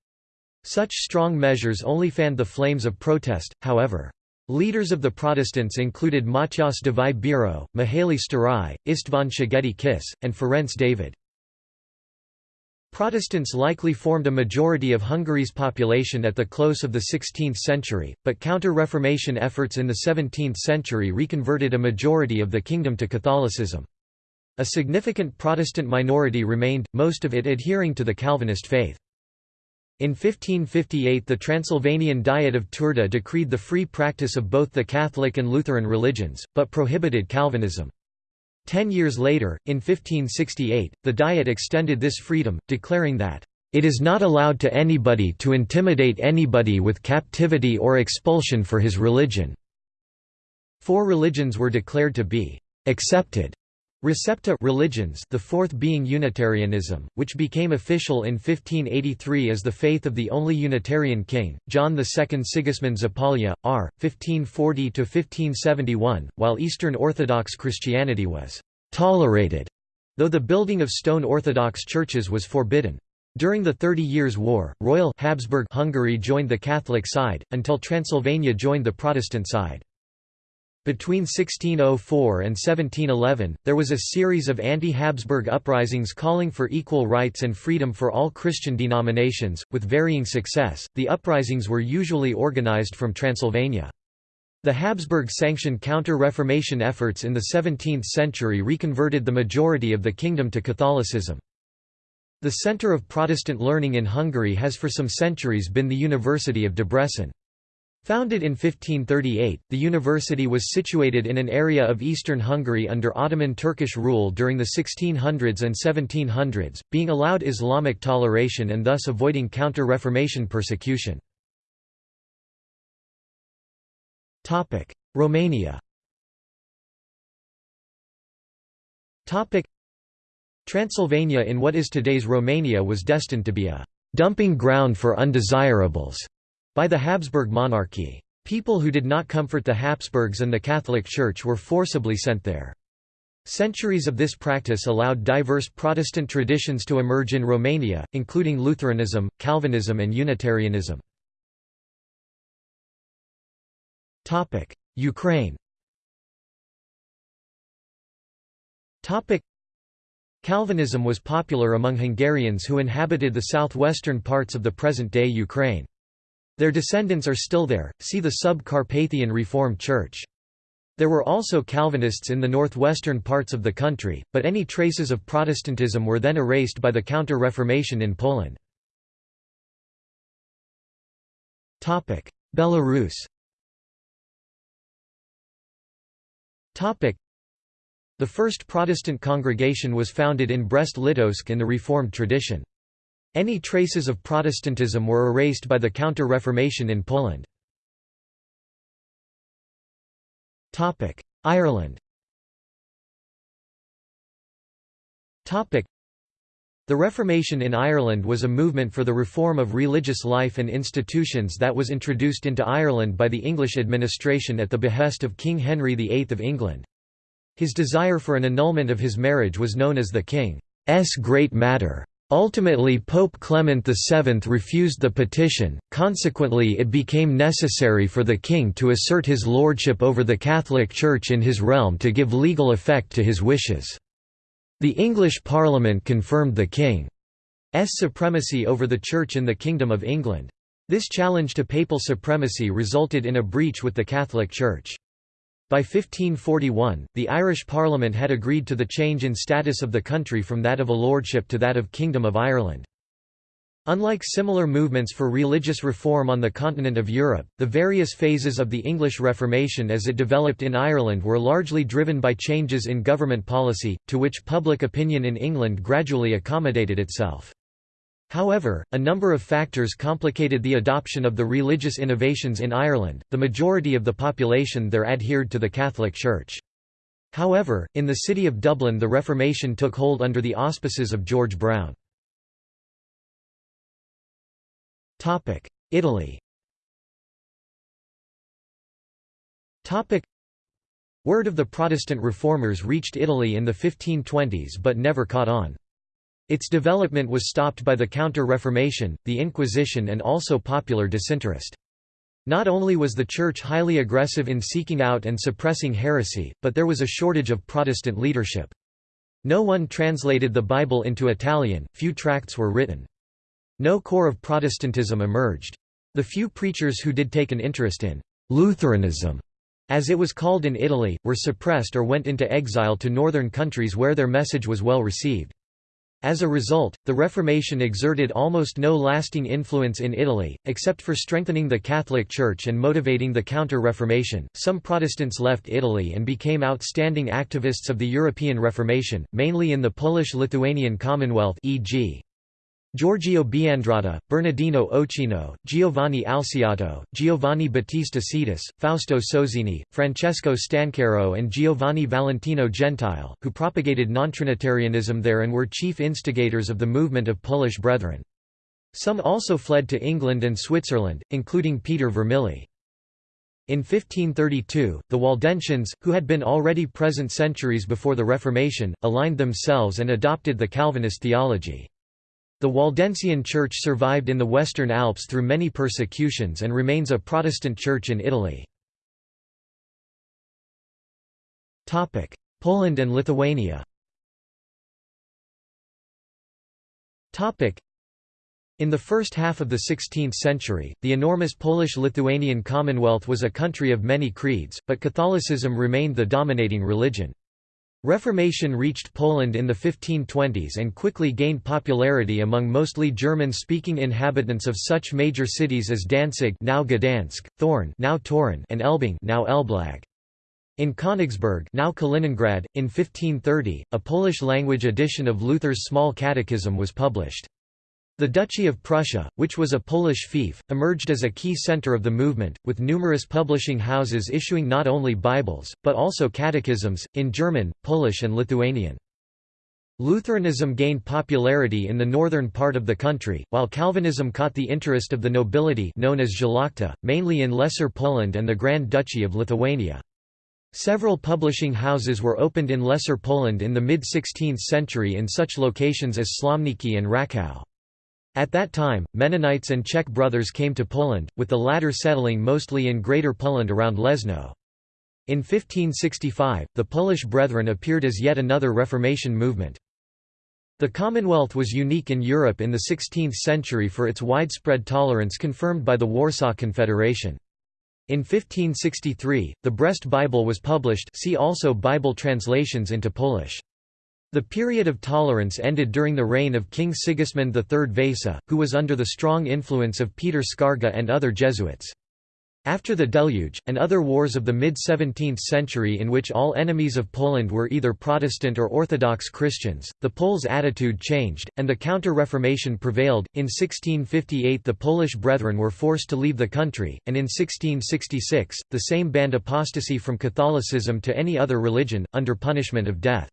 Such strong measures only fanned the flames of protest, however. Leaders of the Protestants included Matyas Davai Biro, Mihaly Sztárai, István Szigeti Kiss, and Ferenc David. Protestants likely formed a majority of Hungary's population at the close of the 16th century, but counter-Reformation efforts in the 17th century reconverted a majority of the kingdom to Catholicism. A significant Protestant minority remained, most of it adhering to the Calvinist faith. In 1558 the Transylvanian Diet of Turda decreed the free practice of both the Catholic and Lutheran religions, but prohibited Calvinism. Ten years later, in 1568, the Diet extended this freedom, declaring that, "...it is not allowed to anybody to intimidate anybody with captivity or expulsion for his religion." Four religions were declared to be "...accepted." Receptae religiones the fourth being Unitarianism, which became official in 1583 as the faith of the only Unitarian king, John II Sigismund Zapolya, r. 1540–1571, while Eastern Orthodox Christianity was «tolerated», though the building of stone Orthodox churches was forbidden. During the Thirty Years' War, Royal Habsburg Hungary joined the Catholic side, until Transylvania joined the Protestant side. Between 1604 and 1711, there was a series of anti-Habsburg uprisings calling for equal rights and freedom for all Christian denominations, with varying success. The uprisings were usually organized from Transylvania. The Habsburg-sanctioned counter-Reformation efforts in the 17th century reconverted the majority of the kingdom to Catholicism. The center of Protestant learning in Hungary has for some centuries been the University of Debrecen. Founded in 1538, the university was situated in an area of eastern Hungary under Ottoman Turkish rule during the 1600s and 1700s, being allowed Islamic toleration and thus avoiding counter-Reformation persecution. Romania Transylvania in what is today's Romania was destined to be a «dumping ground for undesirables» by the Habsburg monarchy. People who did not comfort the Habsburgs and the Catholic Church were forcibly sent there. Centuries of this practice allowed diverse Protestant traditions to emerge in Romania, including Lutheranism, Calvinism and Unitarianism. Ukraine Calvinism was popular among Hungarians who inhabited the southwestern parts of the present-day Ukraine. Their descendants are still there, see the Sub-Carpathian Reformed Church. There were also Calvinists in the northwestern parts of the country, but any traces of Protestantism were then erased by the Counter-Reformation in Poland. Belarus The first Protestant congregation was founded in Brest-Litovsk in the Reformed tradition. Any traces of Protestantism were erased by the Counter-Reformation in Poland. Ireland The Reformation in Ireland was a movement for the reform of religious life and institutions that was introduced into Ireland by the English administration at the behest of King Henry VIII of England. His desire for an annulment of his marriage was known as the King's Great Matter. Ultimately Pope Clement VII refused the petition, consequently it became necessary for the king to assert his lordship over the Catholic Church in his realm to give legal effect to his wishes. The English Parliament confirmed the king's supremacy over the Church in the Kingdom of England. This challenge to papal supremacy resulted in a breach with the Catholic Church. By 1541, the Irish Parliament had agreed to the change in status of the country from that of a lordship to that of Kingdom of Ireland. Unlike similar movements for religious reform on the continent of Europe, the various phases of the English Reformation as it developed in Ireland were largely driven by changes in government policy, to which public opinion in England gradually accommodated itself. However, a number of factors complicated the adoption of the religious innovations in Ireland, the majority of the population there adhered to the Catholic Church. However, in the city of Dublin the Reformation took hold under the auspices of George Browne. Italy Word of the Protestant reformers reached Italy in the 1520s but never caught on. Its development was stopped by the Counter-Reformation, the Inquisition and also popular disinterest. Not only was the Church highly aggressive in seeking out and suppressing heresy, but there was a shortage of Protestant leadership. No one translated the Bible into Italian, few tracts were written. No core of Protestantism emerged. The few preachers who did take an interest in «Lutheranism», as it was called in Italy, were suppressed or went into exile to northern countries where their message was well received. As a result, the Reformation exerted almost no lasting influence in Italy, except for strengthening the Catholic Church and motivating the Counter-Reformation. Some Protestants left Italy and became outstanding activists of the European Reformation, mainly in the Polish-Lithuanian Commonwealth e.g. Giorgio Biandrata, Bernardino Ochino, Giovanni Alciato, Giovanni Battista Cetis, Fausto Sozzini, Francesco Stancaro and Giovanni Valentino Gentile, who propagated nontrinitarianism there and were chief instigators of the movement of Polish Brethren. Some also fled to England and Switzerland, including Peter Vermigli. In 1532, the Waldensians, who had been already present centuries before the Reformation, aligned themselves and adopted the Calvinist theology. The Waldensian Church survived in the Western Alps through many persecutions and remains a Protestant church in Italy. Poland and Lithuania in the first half of the 16th century, the enormous Polish-Lithuanian Commonwealth was a country of many creeds, but Catholicism remained the dominating religion. Reformation reached Poland in the 1520s and quickly gained popularity among mostly German-speaking inhabitants of such major cities as Danzig now Gdansk, Thorn now Toruń and Elbing now Elblag. In Königsberg now Kaliningrad, in 1530, a Polish-language edition of Luther's Small Catechism was published. The Duchy of Prussia, which was a Polish fief, emerged as a key center of the movement, with numerous publishing houses issuing not only Bibles, but also catechisms, in German, Polish and Lithuanian. Lutheranism gained popularity in the northern part of the country, while Calvinism caught the interest of the nobility known as Szlachta, mainly in Lesser Poland and the Grand Duchy of Lithuania. Several publishing houses were opened in Lesser Poland in the mid-16th century in such locations as Slomniki and Rakow. At that time, Mennonites and Czech brothers came to Poland, with the latter settling mostly in Greater Poland around Leszno. In 1565, the Polish Brethren appeared as yet another Reformation movement. The Commonwealth was unique in Europe in the 16th century for its widespread tolerance confirmed by the Warsaw Confederation. In 1563, the Brest Bible was published see also Bible translations into Polish. The period of tolerance ended during the reign of King Sigismund III Vasa, who was under the strong influence of Peter Skarga and other Jesuits. After the Deluge, and other wars of the mid-17th century in which all enemies of Poland were either Protestant or Orthodox Christians, the Poles' attitude changed, and the Counter-Reformation prevailed. In 1658 the Polish Brethren were forced to leave the country, and in 1666, the Sejm banned apostasy from Catholicism to any other religion, under punishment of death.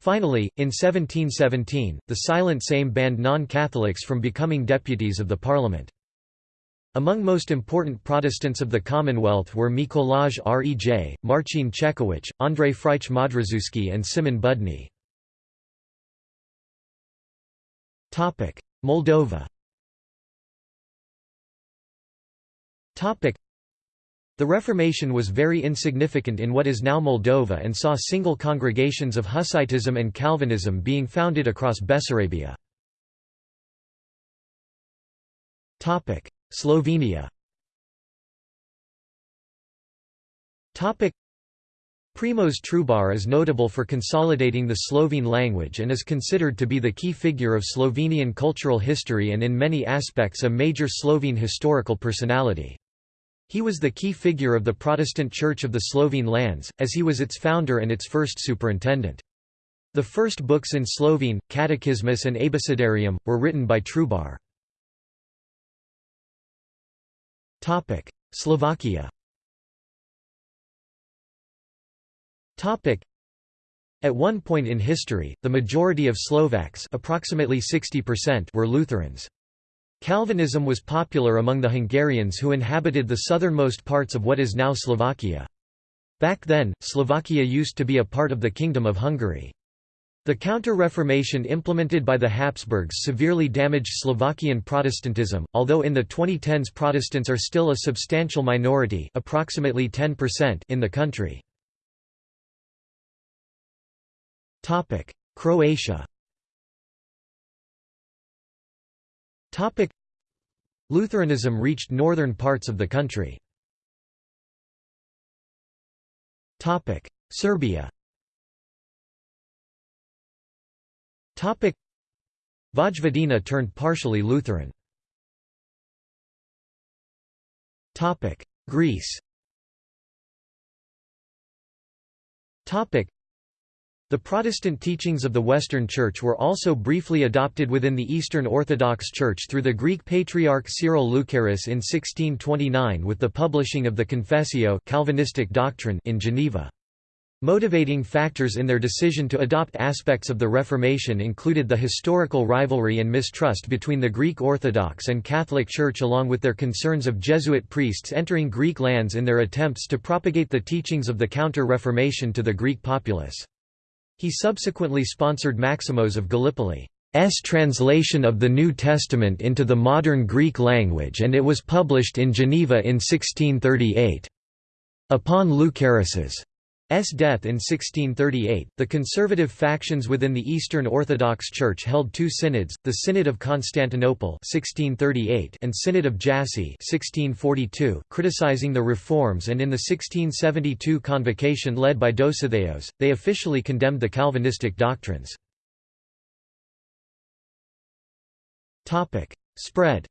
Finally, in 1717, the Silent Sejm banned non-Catholics from becoming deputies of the parliament. Among most important Protestants of the Commonwealth were Mikolaj Rej, Marcin Czechowicz, Andrzej Frycz Modrzewski and Simon Budny. Moldova the Reformation was very insignificant in what is now Moldova and saw single congregations of Hussitism and Calvinism being founded across Bessarabia. Slovenia Primož Trubar is notable for consolidating the Slovene language and is considered to be the key figure of Slovenian cultural history and in many aspects a major Slovene historical personality. He was the key figure of the Protestant Church of the Slovene lands, as he was its founder and its first superintendent. The first books in Slovene, Catechismus and Abecedarium, were written by Trubar. Slovakia At one point in history, the majority of Slovaks approximately 60% were Lutherans. Calvinism was popular among the Hungarians who inhabited the southernmost parts of what is now Slovakia. Back then, Slovakia used to be a part of the Kingdom of Hungary. The Counter-Reformation implemented by the Habsburgs severely damaged Slovakian Protestantism, although in the 2010s Protestants are still a substantial minority approximately 10% in the country. Croatia Topic. Lutheranism reached northern parts of the country. Topic. Serbia. Topic. Vojvodina turned partially Lutheran. Topic. Greece. Topic the Protestant teachings of the Western Church were also briefly adopted within the Eastern Orthodox Church through the Greek Patriarch Cyril Lucaris in 1629 with the publishing of the Confessio Calvinistic doctrine in Geneva. Motivating factors in their decision to adopt aspects of the Reformation included the historical rivalry and mistrust between the Greek Orthodox and Catholic Church along with their concerns of Jesuit priests entering Greek lands in their attempts to propagate the teachings of the Counter-Reformation to the Greek populace. He subsequently sponsored Maximos of Gallipoli's translation of the New Testament into the modern Greek language and it was published in Geneva in 1638. Upon Lucaris's death in 1638, the conservative factions within the Eastern Orthodox Church held two synods, the Synod of Constantinople 1638 and Synod of Jassy 1642, criticizing the reforms and in the 1672 convocation led by Dositheos, they officially condemned the Calvinistic doctrines. Spread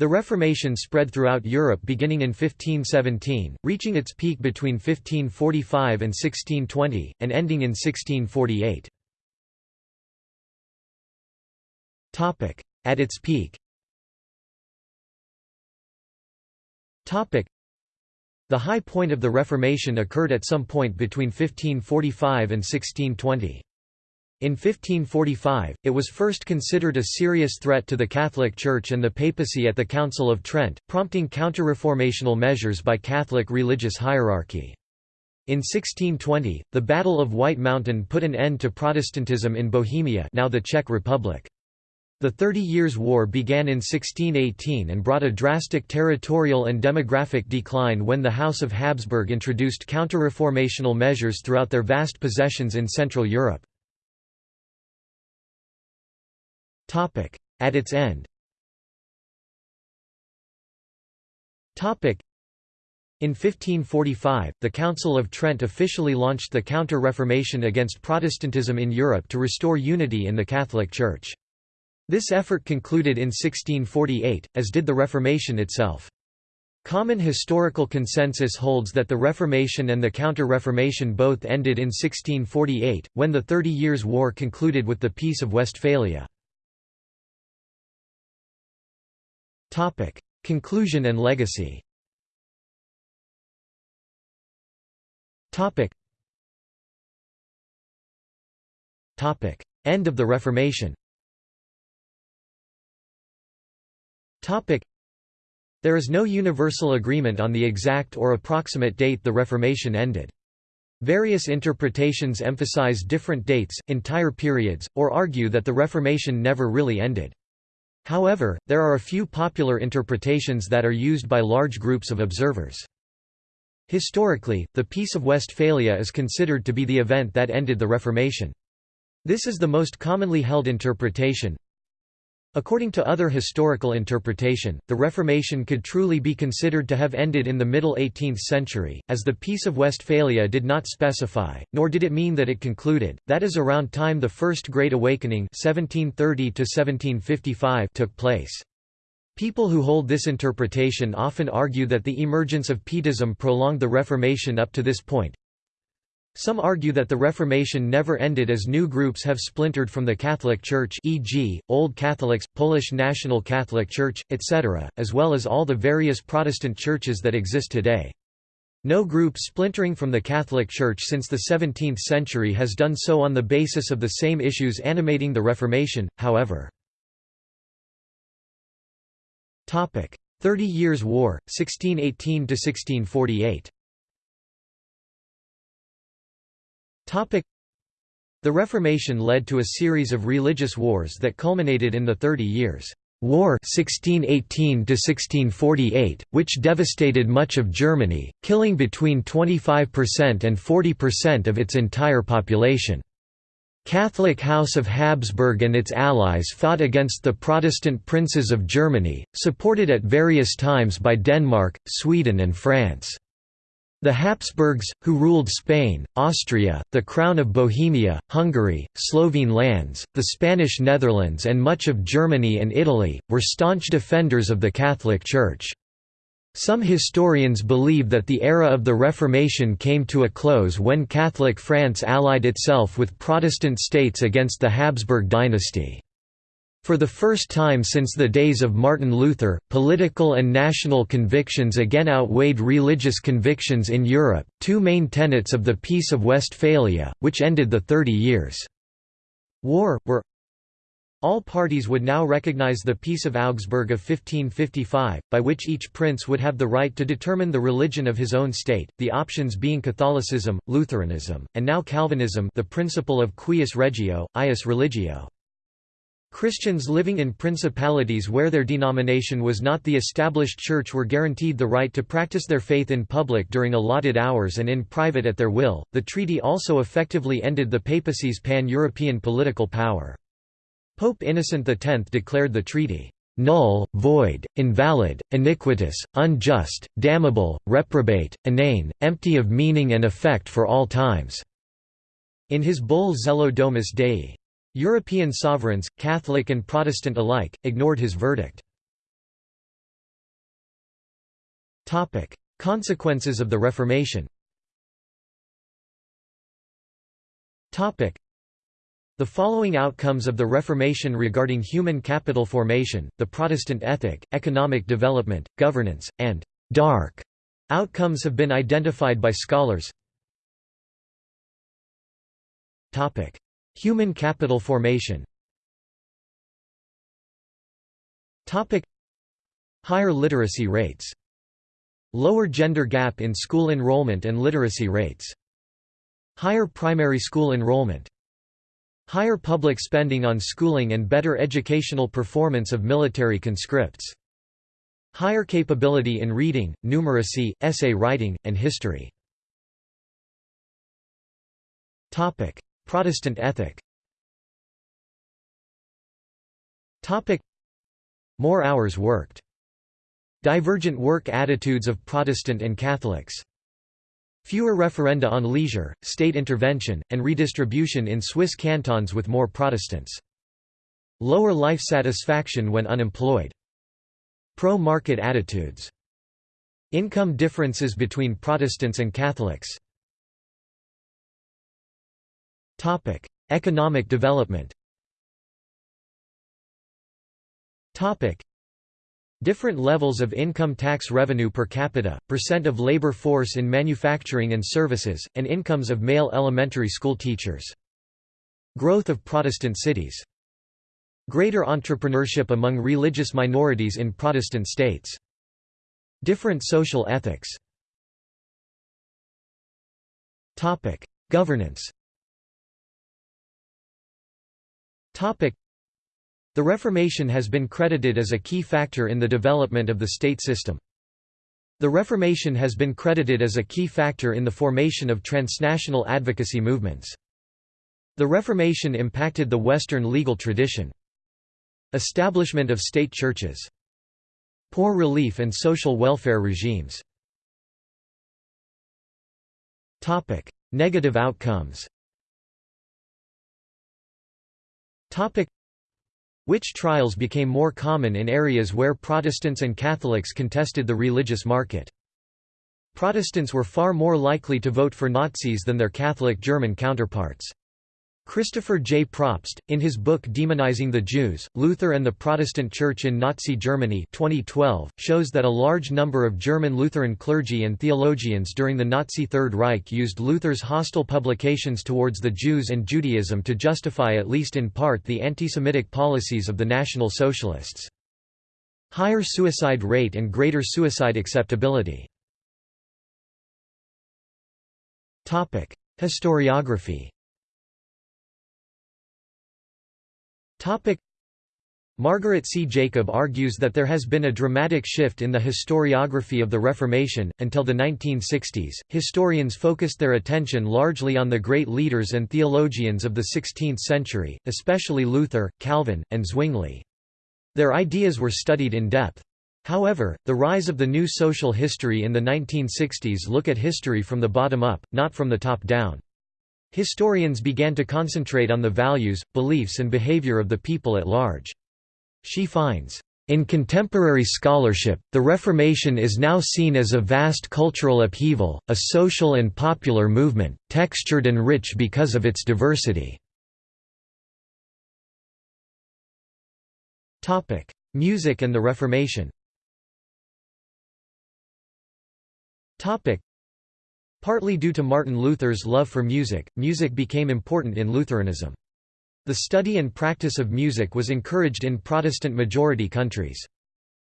the Reformation spread throughout Europe beginning in 1517, reaching its peak between 1545 and 1620, and ending in 1648. At its peak The high point of the Reformation occurred at some point between 1545 and 1620. In 1545, it was first considered a serious threat to the Catholic Church and the papacy at the Council of Trent, prompting counter-reformational measures by Catholic religious hierarchy. In 1620, the Battle of White Mountain put an end to Protestantism in Bohemia now the Czech Republic. The Thirty Years' War began in 1618 and brought a drastic territorial and demographic decline when the House of Habsburg introduced counter-reformational measures throughout their vast possessions in Central Europe. At its end in 1545, the Council of Trent officially launched the Counter-Reformation against Protestantism in Europe to restore unity in the Catholic Church. This effort concluded in 1648, as did the Reformation itself. Common historical consensus holds that the Reformation and the Counter-Reformation both ended in 1648, when the Thirty Years' War concluded with the Peace of Westphalia. Topic: Conclusion and legacy. Topic. Topic: End of the Reformation. Topic. There is no universal agreement on the exact or approximate date the Reformation ended. Various interpretations emphasize different dates, entire periods, or argue that the Reformation never really ended. However, there are a few popular interpretations that are used by large groups of observers. Historically, the Peace of Westphalia is considered to be the event that ended the Reformation. This is the most commonly held interpretation. According to other historical interpretation, the Reformation could truly be considered to have ended in the middle 18th century, as the Peace of Westphalia did not specify, nor did it mean that it concluded, that is around time the First Great Awakening 1730 took place. People who hold this interpretation often argue that the emergence of Pietism prolonged the Reformation up to this point, some argue that the Reformation never ended as new groups have splintered from the Catholic Church e.g., Old Catholics, Polish National Catholic Church, etc., as well as all the various Protestant churches that exist today. No group splintering from the Catholic Church since the 17th century has done so on the basis of the same issues animating the Reformation, however. Thirty Years' War, 1618–1648 The Reformation led to a series of religious wars that culminated in the Thirty Years' War 1618 which devastated much of Germany, killing between 25% and 40% of its entire population. Catholic House of Habsburg and its allies fought against the Protestant princes of Germany, supported at various times by Denmark, Sweden and France. The Habsburgs, who ruled Spain, Austria, the Crown of Bohemia, Hungary, Slovene lands, the Spanish Netherlands and much of Germany and Italy, were staunch defenders of the Catholic Church. Some historians believe that the era of the Reformation came to a close when Catholic France allied itself with Protestant states against the Habsburg dynasty. For the first time since the days of Martin Luther, political and national convictions again outweighed religious convictions in Europe, two main tenets of the Peace of Westphalia, which ended the Thirty Years' War, were all parties would now recognize the Peace of Augsburg of 1555, by which each prince would have the right to determine the religion of his own state, the options being Catholicism, Lutheranism, and now Calvinism the principle of cuius regio, eius religio. Christians living in principalities where their denomination was not the established church were guaranteed the right to practice their faith in public during allotted hours and in private at their will. The treaty also effectively ended the papacy's pan European political power. Pope Innocent X declared the treaty null, void, invalid, iniquitous, unjust, damnable, reprobate, inane, empty of meaning and effect for all times." In his bull Zelo Domus Dei. European sovereigns, Catholic and Protestant alike, ignored his verdict. Consequences of the Reformation the following outcomes of the Reformation regarding human capital formation, the Protestant ethic, economic development, governance, and «dark» outcomes have been identified by scholars Human capital formation. Higher literacy rates. Lower gender gap in school enrollment and literacy rates. Higher primary school enrollment. Higher public spending on schooling and better educational performance of military conscripts. Higher capability in reading, numeracy, essay writing, and history Protestant ethic Topic. More hours worked. Divergent work attitudes of Protestant and Catholics. Fewer referenda on leisure, state intervention, and redistribution in Swiss cantons with more Protestants. Lower life satisfaction when unemployed. Pro-market attitudes. Income differences between Protestants and Catholics. Topic: Economic development. Topic: Different levels of income tax revenue per capita, percent of labor force in manufacturing and services, and incomes of male elementary school teachers. Growth of Protestant cities. Greater entrepreneurship among religious minorities in Protestant states. Different social ethics. Governance The Reformation has been credited as a key factor in the development of the state system. The Reformation has been credited as a key factor in the formation of transnational advocacy movements. The Reformation impacted the Western legal tradition. Establishment of state churches. Poor relief and social welfare regimes. Negative outcomes Witch trials became more common in areas where Protestants and Catholics contested the religious market. Protestants were far more likely to vote for Nazis than their Catholic German counterparts. Christopher J. Probst, in his book Demonizing the Jews, Luther and the Protestant Church in Nazi Germany 2012, shows that a large number of German Lutheran clergy and theologians during the Nazi Third Reich used Luther's hostile publications towards the Jews and Judaism to justify at least in part the anti-Semitic policies of the National Socialists. Higher suicide rate and greater suicide acceptability Historiography Topic Margaret C. Jacob argues that there has been a dramatic shift in the historiography of the Reformation. Until the 1960s, historians focused their attention largely on the great leaders and theologians of the 16th century, especially Luther, Calvin, and Zwingli. Their ideas were studied in depth. However, the rise of the new social history in the 1960s look at history from the bottom up, not from the top down. Historians began to concentrate on the values, beliefs and behavior of the people at large. She finds, "...in contemporary scholarship, the Reformation is now seen as a vast cultural upheaval, a social and popular movement, textured and rich because of its diversity." Music and the Reformation Partly due to Martin Luther's love for music, music became important in Lutheranism. The study and practice of music was encouraged in Protestant-majority countries.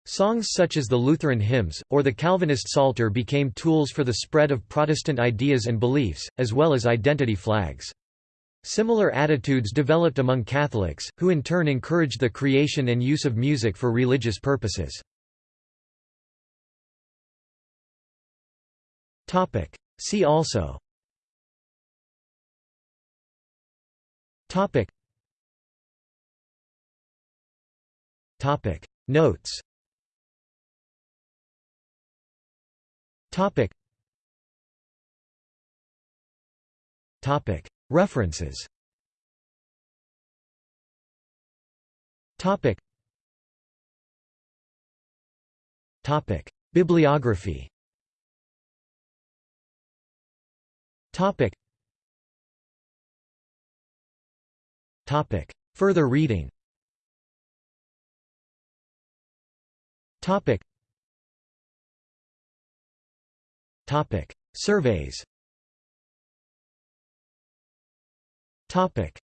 Songs such as the Lutheran hymns, or the Calvinist Psalter became tools for the spread of Protestant ideas and beliefs, as well as identity flags. Similar attitudes developed among Catholics, who in turn encouraged the creation and use of music for religious purposes. See also. Topic. Topic. Notes. Topic. Topic. References. Topic. Topic. Bibliography Topic. Topic. Further reading. Topic. Topic. Surveys. Topic